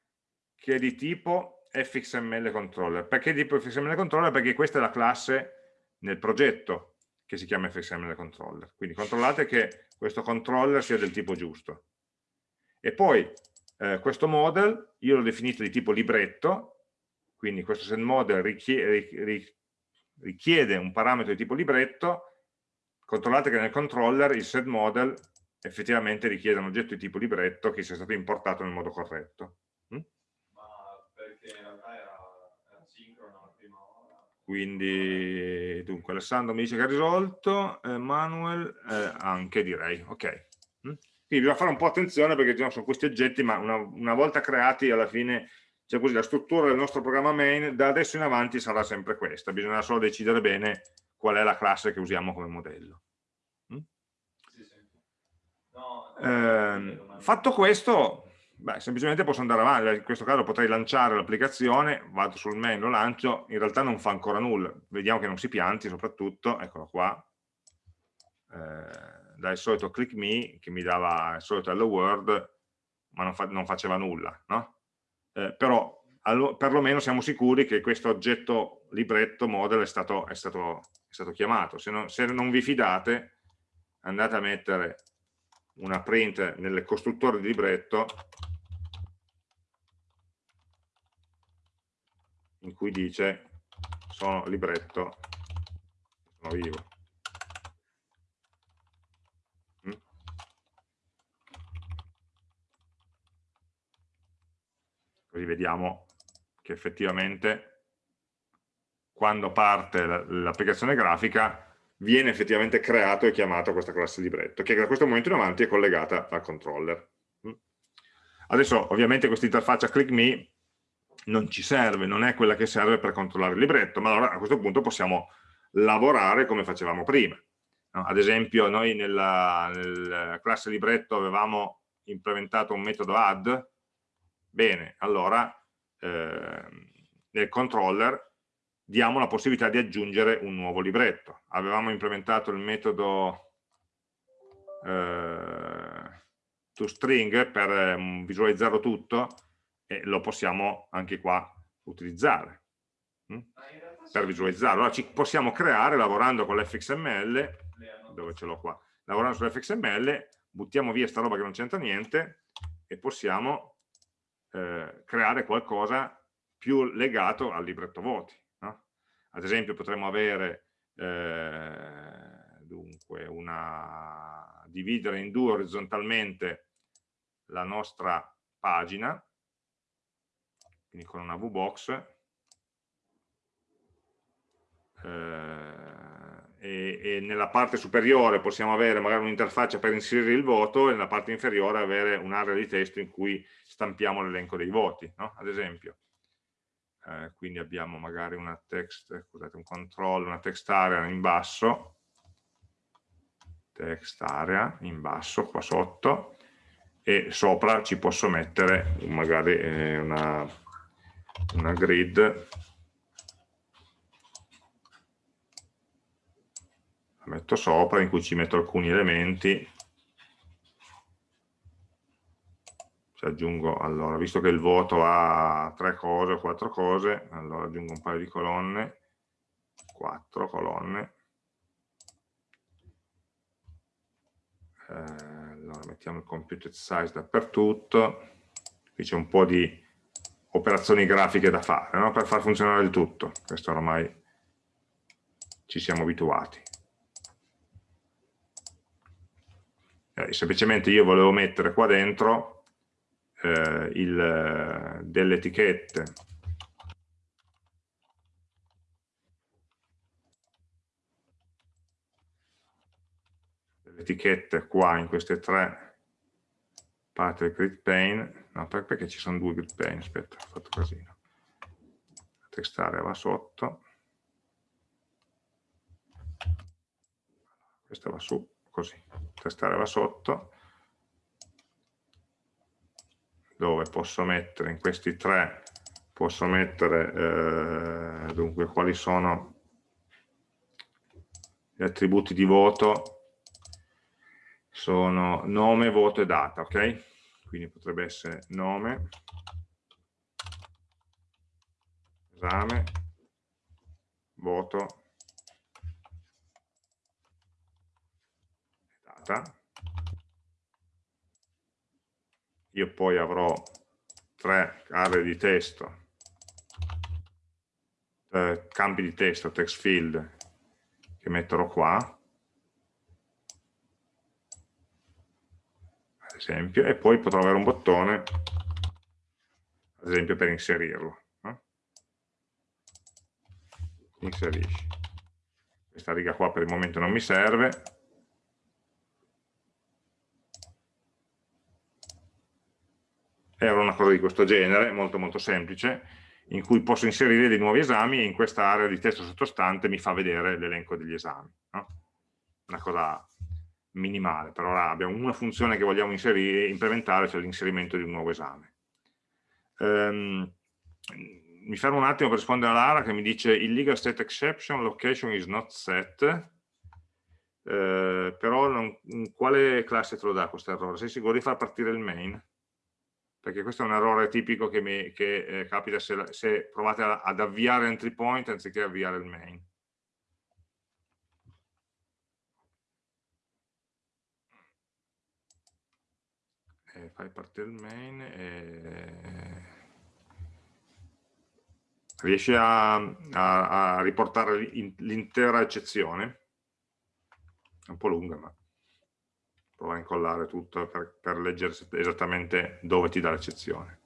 A: che è di tipo fxml controller, perché di tipo fxml controller? Perché questa è la classe nel progetto, che si chiama fxml controller. Quindi controllate che questo controller sia del tipo giusto. E poi eh, questo model io l'ho definito di tipo libretto, quindi questo setModel richiede, richiede un parametro di tipo libretto, controllate che nel controller il setModel effettivamente richiede un oggetto di tipo libretto che sia stato importato nel modo corretto. quindi dunque Alessandro mi dice che ha risolto eh, Manuel eh, anche direi. Ok. Mm? Quindi bisogna fare un po' attenzione perché diciamo, sono questi oggetti ma una, una volta creati alla fine cioè così, la struttura del nostro programma main da adesso in avanti sarà sempre questa. Bisogna solo decidere bene qual è la classe che usiamo come modello. Mm? sì, sì. No, eh, fatto questo Beh, semplicemente posso andare avanti, in questo caso potrei lanciare l'applicazione, vado sul main, lo lancio, in realtà non fa ancora nulla, vediamo che non si pianti soprattutto, eccolo qua, eh, dal solito click me che mi dava il solito hello world, ma non, fa, non faceva nulla, no? eh, però allo, perlomeno siamo sicuri che questo oggetto libretto model è stato, è stato, è stato chiamato, se non, se non vi fidate andate a mettere una print nel costruttore di libretto in cui dice sono libretto, sono vivo. Così vediamo che effettivamente quando parte l'applicazione grafica viene effettivamente creato e chiamato questa classe libretto, che da questo momento in avanti è collegata al controller. Mm? Adesso ovviamente questa interfaccia click me non ci serve, non è quella che serve per controllare il libretto, ma allora a questo punto possiamo lavorare come facevamo prima. Ad esempio noi nella, nella, classe libretto avevamo implementato un metodo add, bene, allora eh, nel controller diamo la possibilità di aggiungere un nuovo libretto. Avevamo implementato il metodo eh, toString per eh, visualizzarlo tutto, e lo possiamo anche qua utilizzare hm? per visualizzarlo. Allora ci possiamo creare lavorando con l'fxml, dove ce l'ho qua, lavorando sull'fxml, buttiamo via sta roba che non c'entra niente e possiamo eh, creare qualcosa più legato al libretto voti. No? Ad esempio potremmo avere eh, dunque una, dividere in due orizzontalmente la nostra pagina quindi con una VBox eh, e, e, nella parte superiore possiamo avere magari un'interfaccia per inserire il voto e nella parte inferiore avere un'area di testo in cui stampiamo l'elenco dei voti, no? ad esempio. Eh, quindi abbiamo magari una text, scusate, un controllo, una text area in basso, text area in basso qua sotto e sopra ci posso mettere magari eh, una una grid metto sopra, in cui ci metto alcuni elementi, ci aggiungo, allora, visto che il voto ha tre cose o quattro cose, allora aggiungo un paio di colonne, quattro colonne, eh, allora mettiamo il computed size dappertutto, qui c'è un po' di operazioni grafiche da fare no? per far funzionare il tutto. Questo ormai ci siamo abituati. Eh, semplicemente io volevo mettere qua dentro eh, il, delle etichette. Delle etichette qua in queste tre parti del grid pane. No perché ci sono due grid pane? Aspetta ho fatto casino. La text area va sotto. Questa va su così text area va sotto dove posso mettere in questi tre posso mettere eh, dunque quali sono gli attributi di voto sono nome, voto e data ok? quindi potrebbe essere nome esame voto data io poi avrò tre aree di testo, eh, campi di testo, text field, che metterò qua, ad esempio, e poi potrò avere un bottone, ad esempio per inserirlo. No? Inserisci. Questa riga qua per il momento non mi serve, era una cosa di questo genere, molto molto semplice, in cui posso inserire dei nuovi esami e in questa area di testo sottostante mi fa vedere l'elenco degli esami. No? Una cosa minimale, però ora abbiamo una funzione che vogliamo inserire, implementare, cioè l'inserimento di un nuovo esame. Um, mi fermo un attimo per rispondere a Lara che mi dice il legal state exception location is not set, eh, però non, quale classe te lo dà questo errore? Sei sicuro di far partire il main? Perché questo è un errore tipico che, mi, che eh, capita se, se, provate a, ad avviare entry point anziché avviare il main. Eh, fai partire il main e... riesci a, a, a riportare l'intera eccezione? È un po' lunga, ma prova a incollare tutto per, per leggere esattamente dove ti dà l'eccezione.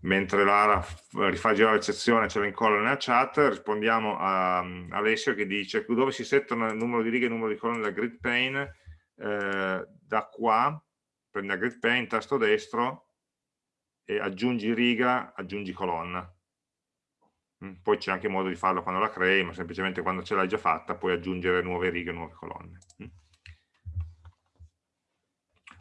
A: Mentre Lara rifà girare l'eccezione ce la incolla nella chat, rispondiamo a, a Alessio che dice dove si settano il numero di righe e il numero di colonne della grid pane, eh, da qua, prendi la grid pane, tasto destro, e aggiungi riga, aggiungi colonna. Mm, poi c'è anche modo di farlo quando la crei, ma semplicemente quando ce l'hai già fatta puoi aggiungere nuove righe e nuove colonne.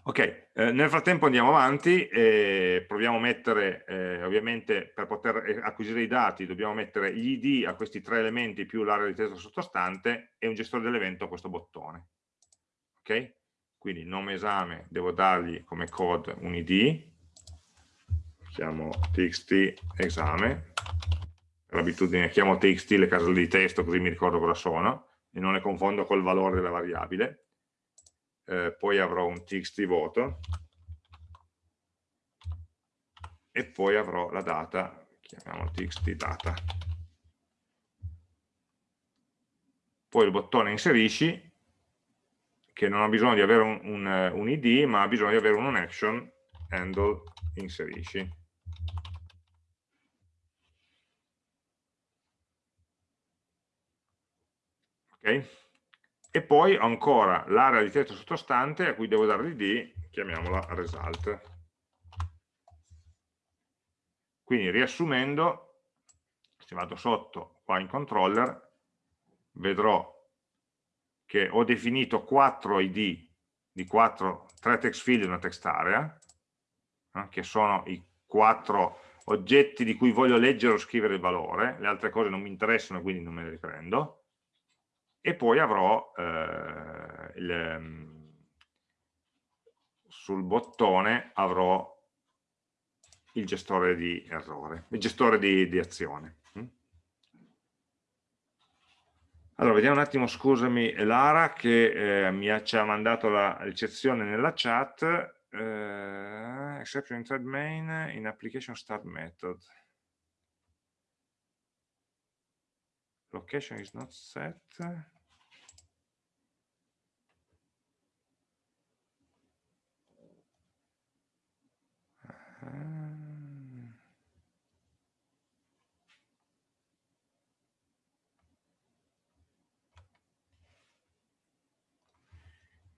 A: Ok, eh, nel frattempo andiamo avanti e proviamo a mettere, eh, ovviamente per poter eh, acquisire i dati dobbiamo mettere gli id a questi tre elementi più l'area di testo sottostante e un gestore dell'evento a questo bottone. Ok? Quindi nome esame devo dargli come code un id, chiamo txt esame, per abitudine chiamo txt le caselle di testo così mi ricordo cosa sono e non le confondo col valore della variabile eh, poi avrò un txt voto e poi avrò la data, chiamiamolo txt data. Poi il bottone inserisci, che non ha bisogno di avere un, un, un id, ma ha bisogno di avere un action handle inserisci. Ok? E poi ho ancora l'area di testo sottostante a cui devo dare l'id, chiamiamola result. Quindi riassumendo, se vado sotto qua in controller, vedrò che ho definito 4 id di 4, 3 text field e una text area, eh, che sono i 4 oggetti di cui voglio leggere o scrivere il valore, le altre cose non mi interessano quindi non me le riprendo, e poi avrò eh, il, ehm, sul bottone avrò il gestore di errore, il gestore di, di azione. Mm? Allora, vediamo un attimo, scusami, Lara che eh, mi ha, ci ha mandato la ricezione nella chat, eh, exception in thread main in application start method. Location is not set.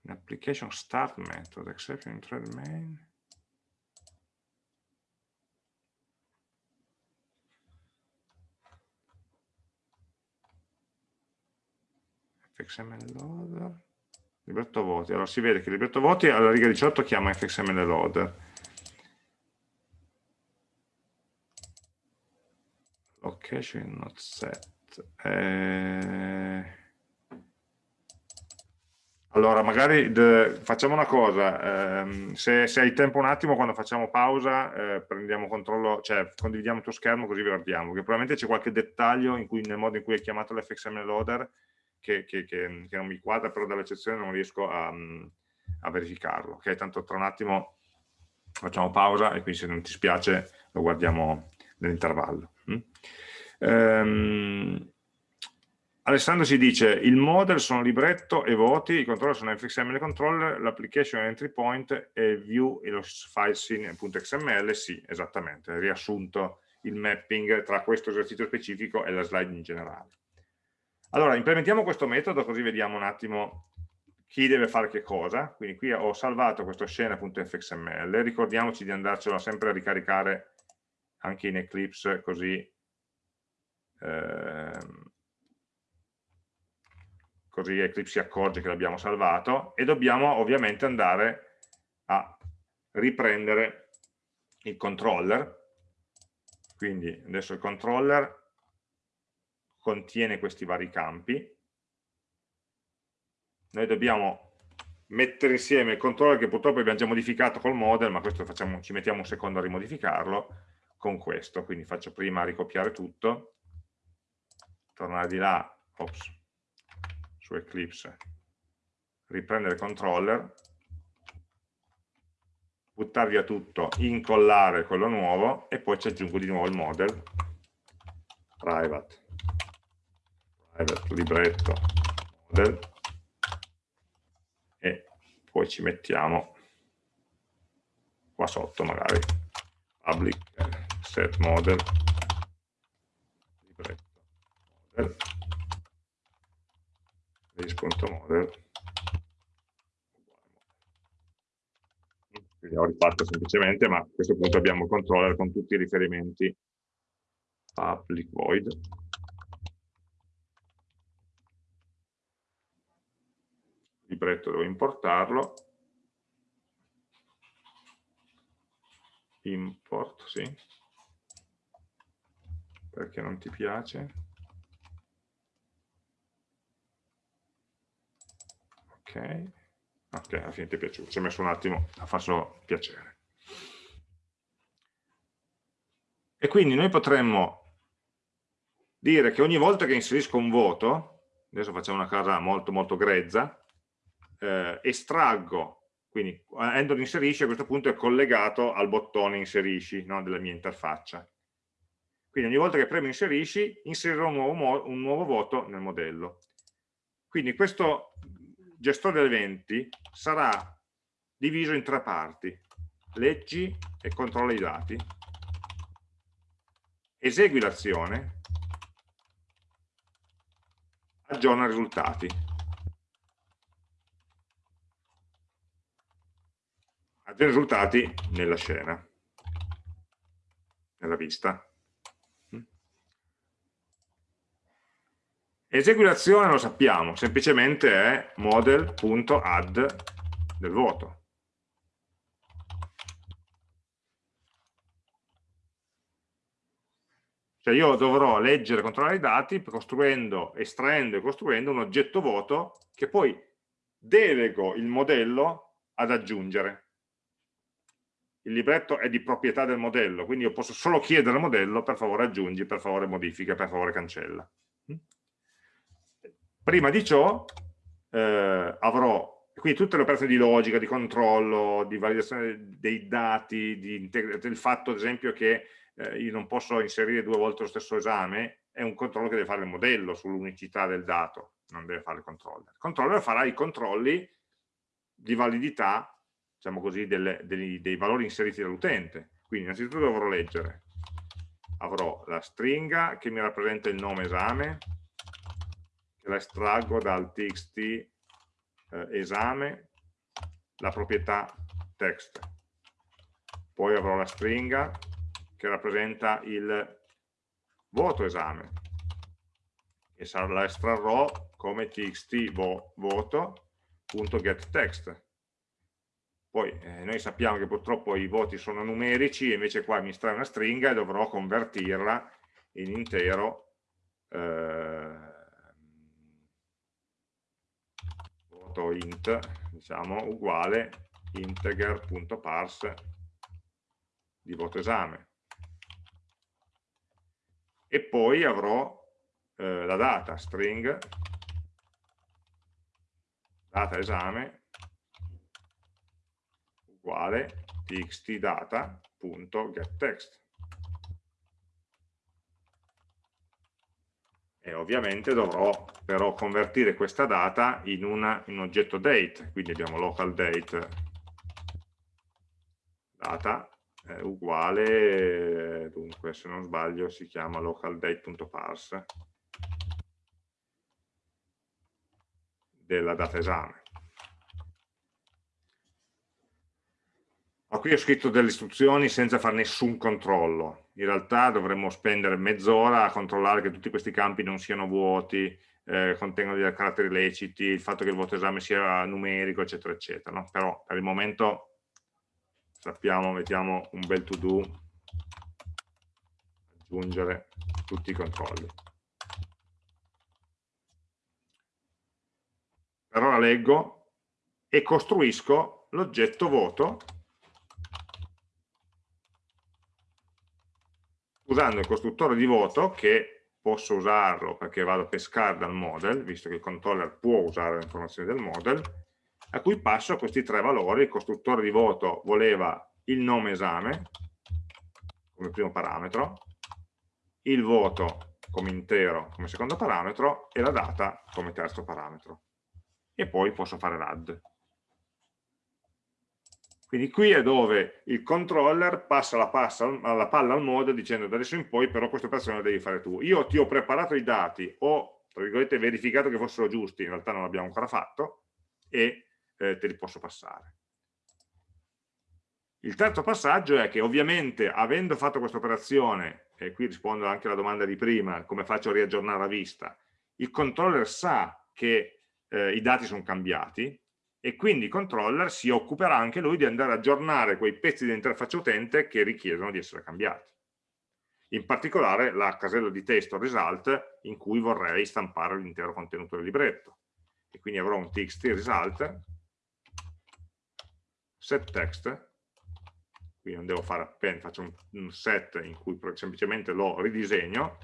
A: Application start method, exception thread main. fxml loader. Libretto voti. Allora si vede che libretto voti alla riga 18 chiama fxml loader. Location not set. Eh... allora magari facciamo una cosa ehm, se, se, hai tempo un attimo quando facciamo pausa eh, prendiamo controllo cioè condividiamo il tuo schermo così guardiamo che probabilmente c'è qualche dettaglio in cui, nel modo in cui hai chiamato l'fxml loader che, che, che, che, non mi quadra, però dall'eccezione non riesco a, a, verificarlo. Ok, tanto tra un attimo facciamo pausa e quindi se non ti spiace lo guardiamo nell'intervallo. Mm? Ehm, Alessandro ci dice il model sono libretto e voti, i controller sono fxml controller, l'application entry point e view e lo file scene.xml, sì, esattamente, riassunto il mapping tra questo esercizio specifico e la slide in generale. Allora, implementiamo questo metodo così vediamo un attimo chi deve fare che cosa. Quindi qui ho salvato questo scena.fxml, ricordiamoci di andarcelo sempre a ricaricare anche in Eclipse così, ehm, così Eclipse si accorge che l'abbiamo salvato e dobbiamo ovviamente andare a riprendere il controller. Quindi adesso il controller contiene questi vari campi. Noi dobbiamo mettere insieme il controller che purtroppo abbiamo già modificato col model, ma questo facciamo, ci mettiamo un secondo a rimodificarlo, con questo. Quindi faccio prima ricopiare tutto, tornare di là, ops, su Eclipse, riprendere controller, buttare via tutto, incollare quello nuovo e poi ci aggiungo di nuovo il model, private. Libretto model. E poi ci mettiamo qua sotto magari public set model. Libretto model list.model quindi ho rifatto semplicemente ma a questo punto abbiamo il controller con tutti i riferimenti public void libretto devo importarlo. Import, sì. Perché non ti piace ok ok, alla fine ti è piaciuto ci ho messo un attimo a farlo piacere e quindi noi potremmo dire che ogni volta che inserisco un voto adesso facciamo una cosa molto molto grezza eh, estraggo, quindi Android inserisci a questo punto è collegato al bottone inserisci no, della mia interfaccia. Quindi ogni volta che premo inserisci, inserirò un nuovo, un nuovo voto nel modello. Quindi questo gestore eventi sarà diviso in tre parti, leggi e controlla i dati, esegui l'azione, aggiorna i risultati. altri risultati nella scena, nella vista. Esegui l'azione lo sappiamo, semplicemente è model.add del voto. Cioè io dovrò leggere e controllare i dati costruendo, estraendo e costruendo un oggetto voto che poi delego il modello ad aggiungere il libretto è di proprietà del modello, quindi io posso solo chiedere al modello per favore aggiungi, per favore modifica, per favore cancella. Prima di ciò eh, avrò quindi tutte le operazioni di logica, di controllo, di validazione dei dati, del fatto ad esempio che eh, io non posso inserire due volte lo stesso esame, è un controllo che deve fare il modello sull'unicità del dato, non deve fare il controller. Il controller farà i controlli di validità diciamo così, delle, dei, dei valori inseriti dall'utente. Quindi innanzitutto dovrò leggere, avrò la stringa che mi rappresenta il nome esame, la estraggo dal txt eh, esame, la proprietà text. Poi avrò la stringa che rappresenta il voto esame, e la estrarrò come txt vo, voto.getText poi eh, noi sappiamo che purtroppo i voti sono numerici invece qua mi estrae una stringa e dovrò convertirla in intero eh, voto int diciamo uguale integer.parse di voto esame e poi avrò eh, la data string data esame uguale txtdata.getText. E ovviamente dovrò però convertire questa data in, una, in un oggetto date, quindi abbiamo local date data è uguale, dunque se non sbaglio si chiama localDate.parse della data esame. Ma qui ho scritto delle istruzioni senza fare nessun controllo. In realtà dovremmo spendere mezz'ora a controllare che tutti questi campi non siano vuoti, eh, contengono dei caratteri leciti, il fatto che il voto esame sia numerico, eccetera, eccetera. No? Però per il momento sappiamo, mettiamo un bel to do, aggiungere tutti i controlli. Per ora leggo e costruisco l'oggetto voto usando il costruttore di voto che posso usarlo perché vado a pescare dal model, visto che il controller può usare le informazioni del model, a cui passo questi tre valori, il costruttore di voto voleva il nome esame come primo parametro, il voto come intero come secondo parametro e la data come terzo parametro. E poi posso fare l'add. Quindi qui è dove il controller passa la, passa la palla al model dicendo da adesso in poi però questa operazione la devi fare tu. Io ti ho preparato i dati, ho tra virgolette verificato che fossero giusti, in realtà non l'abbiamo ancora fatto, e eh, te li posso passare. Il terzo passaggio è che ovviamente avendo fatto questa operazione, e qui rispondo anche alla domanda di prima, come faccio a riaggiornare la vista, il controller sa che eh, i dati sono cambiati, e quindi il controller si occuperà anche lui di andare ad aggiornare quei pezzi dell'interfaccia utente che richiedono di essere cambiati. In particolare la casella di testo result in cui vorrei stampare l'intero contenuto del libretto. E quindi avrò un txt result set text quindi non devo fare append, faccio un, set in cui semplicemente lo ridisegno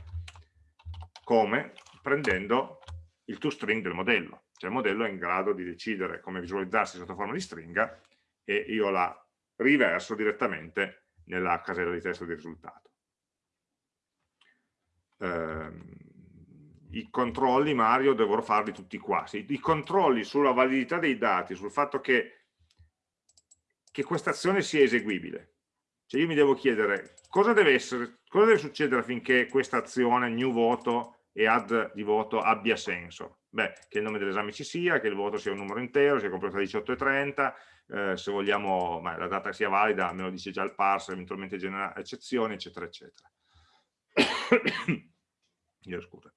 A: come prendendo il toString del modello cioè il modello è in grado di decidere come visualizzarsi sotto forma di stringa e io la riverso direttamente nella casella di testo di risultato. Eh, I controlli, Mario, dovrò farli tutti qua. I controlli sulla validità dei dati, sul fatto che, che questa azione sia eseguibile. Cioè io mi devo chiedere cosa deve, essere, cosa deve succedere affinché questa azione, new voto e add di voto abbia senso Beh, che il nome dell'esame ci sia, che il voto sia un numero intero, sia compreso tra 18 e 30, eh, se vogliamo beh, la data sia valida, me lo dice già il parser, eventualmente genera eccezioni, eccetera, eccetera. Io scusa.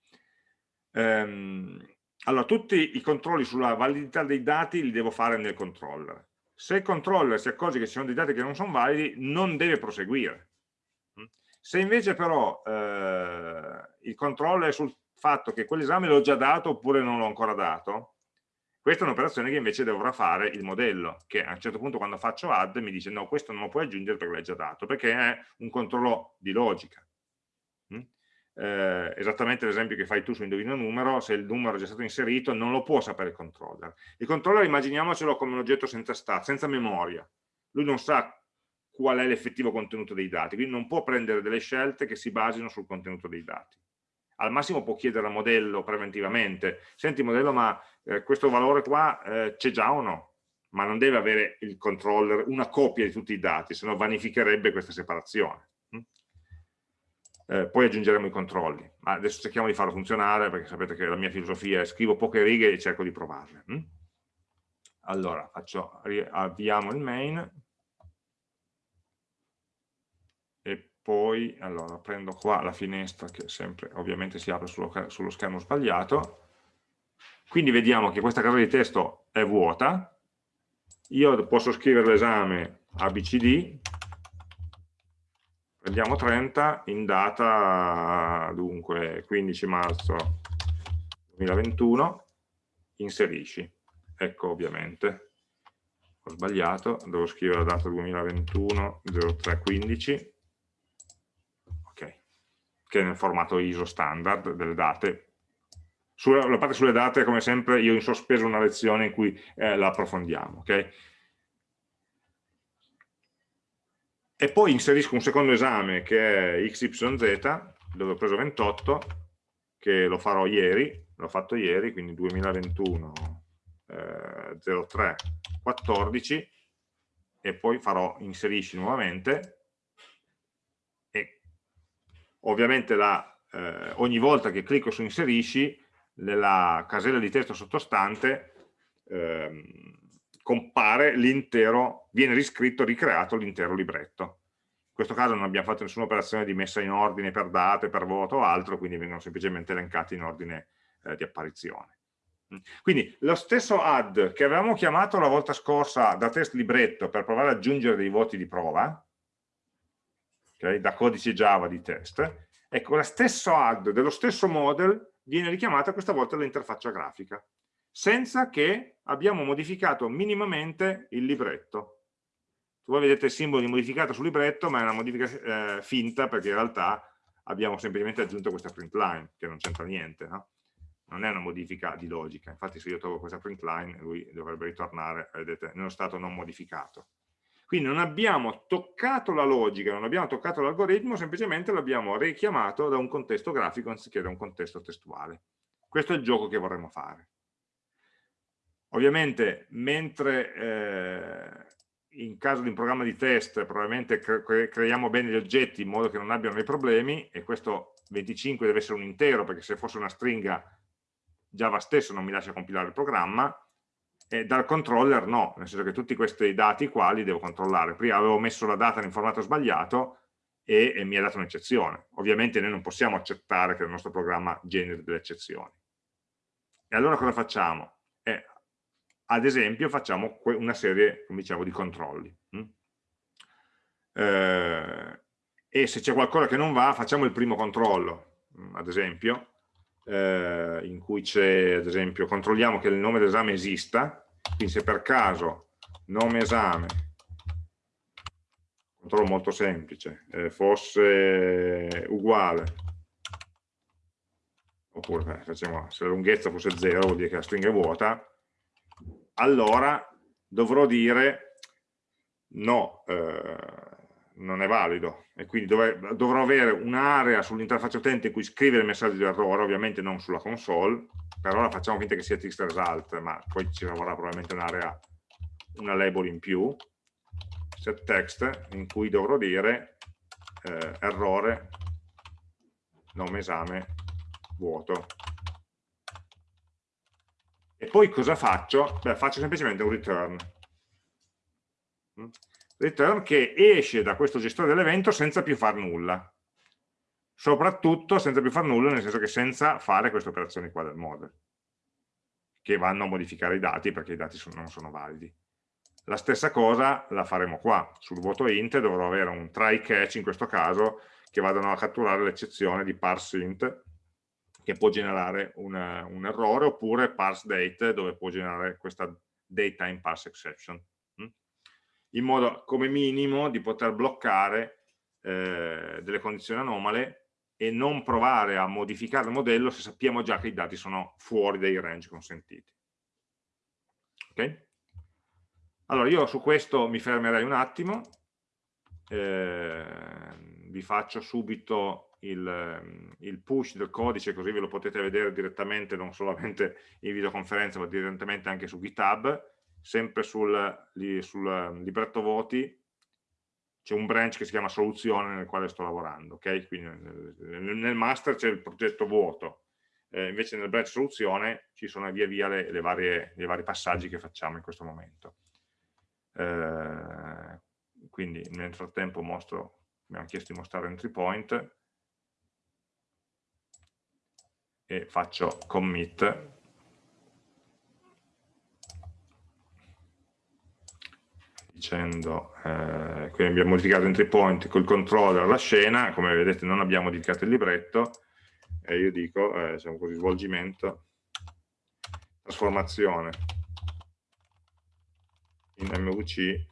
A: Ehm, allora, tutti i controlli sulla validità dei dati li devo fare nel controller. Se il controller si accorge che ci sono dei dati che non sono validi, non deve proseguire. Se invece però eh, il controller è sul fatto che quell'esame l'ho già dato oppure non l'ho ancora dato Questa è un'operazione che invece dovrà fare il modello, che a un certo punto quando faccio add mi dice no, questo non lo puoi aggiungere perché l'hai già dato, perché è un controllo di logica. Mm? Eh, esattamente l'esempio che fai tu su indovino numero, se il numero è già stato inserito non lo può sapere il controller. Il controller immaginiamocelo come un oggetto senza stat, senza memoria. Lui non sa qual è l'effettivo contenuto dei dati, quindi non può prendere delle scelte che si basino sul contenuto dei dati. Al massimo può chiedere al modello preventivamente, senti modello ma eh, questo valore qua eh, c'è già o no? Ma non deve avere il controller una copia di tutti i dati, se no vanificherebbe questa separazione. Mm? Eh, poi aggiungeremo i controlli, ma adesso cerchiamo di farlo funzionare perché sapete che la mia filosofia è scrivo poche righe e cerco di provarle. Mm? Allora, faccio, avviamo il main e poi allora, prendo qua la finestra che sempre ovviamente si apre sullo, sullo schermo sbagliato. Quindi vediamo che questa casa di testo è vuota, io posso scrivere l'esame ABCD, prendiamo 30 in data dunque 15 marzo 2021, inserisci, ecco ovviamente, ho sbagliato, devo scrivere la data 2021 0315, ok, che è nel formato ISO standard delle date, sulla, la parte sulle date, come sempre, io in sospeso una lezione in cui eh, la approfondiamo. Okay? E poi inserisco un secondo esame che è XYZ, dove ho preso 28, che lo farò ieri, l'ho fatto ieri, quindi 2021 eh, 03 14, e poi farò inserisci nuovamente, ovviamente la, eh, ogni volta che clicco su inserisci nella casella di testo sottostante ehm, compare l'intero, viene riscritto, ricreato l'intero libretto. In questo caso non abbiamo fatto nessuna operazione di messa in ordine per date, per voto o altro, quindi vengono semplicemente elencati in ordine eh, di apparizione. Quindi lo stesso add che avevamo chiamato la volta scorsa da test libretto per provare ad aggiungere dei voti di prova, okay, da codice Java di test, ecco, lo stesso add dello stesso model viene richiamata questa volta l'interfaccia grafica, senza che abbiamo modificato minimamente il libretto. Voi vedete il simbolo di modificato sul libretto, ma è una modifica eh, finta perché in realtà abbiamo semplicemente aggiunto questa print line, che non c'entra niente, no? non è una modifica di logica, infatti se io trovo questa print line lui dovrebbe ritornare, vedete, nello stato non modificato. Quindi non abbiamo toccato la logica, non abbiamo toccato l'algoritmo, semplicemente l'abbiamo richiamato da un contesto grafico anziché da un contesto testuale. Questo è il gioco che vorremmo fare. Ovviamente, mentre eh, in caso di un programma di test probabilmente cre creiamo bene gli oggetti in modo che non abbiano dei problemi, e questo 25 deve essere un intero, perché se fosse una stringa Java stesso non mi lascia compilare il programma, e dal controller no, nel senso che tutti questi dati qua li devo controllare. Prima avevo messo la data in formato sbagliato e, e mi ha dato un'eccezione. Ovviamente noi non possiamo accettare che il nostro programma generi delle eccezioni. E allora cosa facciamo? Eh, ad esempio facciamo una serie, diciamo, di controlli. Hm? Eh, e se c'è qualcosa che non va, facciamo il primo controllo, hm, ad esempio, eh, in cui c'è, ad esempio, controlliamo che il nome dell'esame esista, quindi se per caso nome esame, controllo molto semplice, eh, fosse uguale, oppure eh, facciamo, se la lunghezza fosse 0 vuol dire che la stringa è vuota, allora dovrò dire no, eh, non è valido e quindi dov dovrò avere un'area sull'interfaccia utente in cui scrivere il messaggio di errore, ovviamente non sulla console, per ora facciamo finta che sia text result, ma poi ci avrà probabilmente un'area, una label in più, set text, in cui dovrò dire eh, errore, nome esame, vuoto. E poi cosa faccio? Beh, faccio semplicemente un return return che esce da questo gestore dell'evento senza più far nulla. Soprattutto senza più far nulla, nel senso che senza fare queste operazioni qua del model, che vanno a modificare i dati perché i dati sono, non sono validi. La stessa cosa la faremo qua, sul voto int dovrò avere un try catch in questo caso, che vadano a catturare l'eccezione di parseInt che può generare una, un errore, oppure parse date, dove può generare questa date time parse exception? In modo come minimo di poter bloccare eh, delle condizioni anomale e non provare a modificare il modello se sappiamo già che i dati sono fuori dai range consentiti. Ok? Allora io su questo mi fermerei un attimo, eh, vi faccio subito il, il, push del codice così ve lo potete vedere direttamente non solamente in videoconferenza ma direttamente anche su GitHub, sempre sul, sul libretto voti c'è un branch che si chiama soluzione nel quale sto lavorando, ok? Quindi nel, nel master c'è il progetto vuoto, eh, invece nel branch soluzione ci sono via via le, le varie, i vari passaggi che facciamo in questo momento. Eh, quindi nel frattempo mostro, mi hanno chiesto di mostrare entry point e faccio commit dicendo eh, quindi abbiamo modificato entry point col controller la scena. Come vedete non abbiamo modificato il libretto e io dico eh, diciamo così svolgimento trasformazione in MVC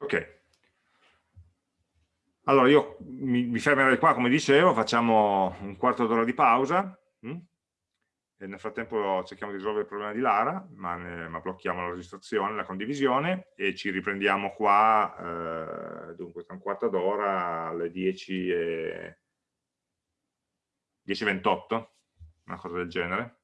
A: ok allora io mi, mi, fermerei qua come dicevo facciamo un quarto d'ora di pausa hm? e nel frattempo cerchiamo di risolvere il problema di Lara ma, ne, ma blocchiamo la registrazione, la condivisione e ci riprendiamo qua eh, dunque tra un quarto d'ora alle 10 e 10.28 una cosa del genere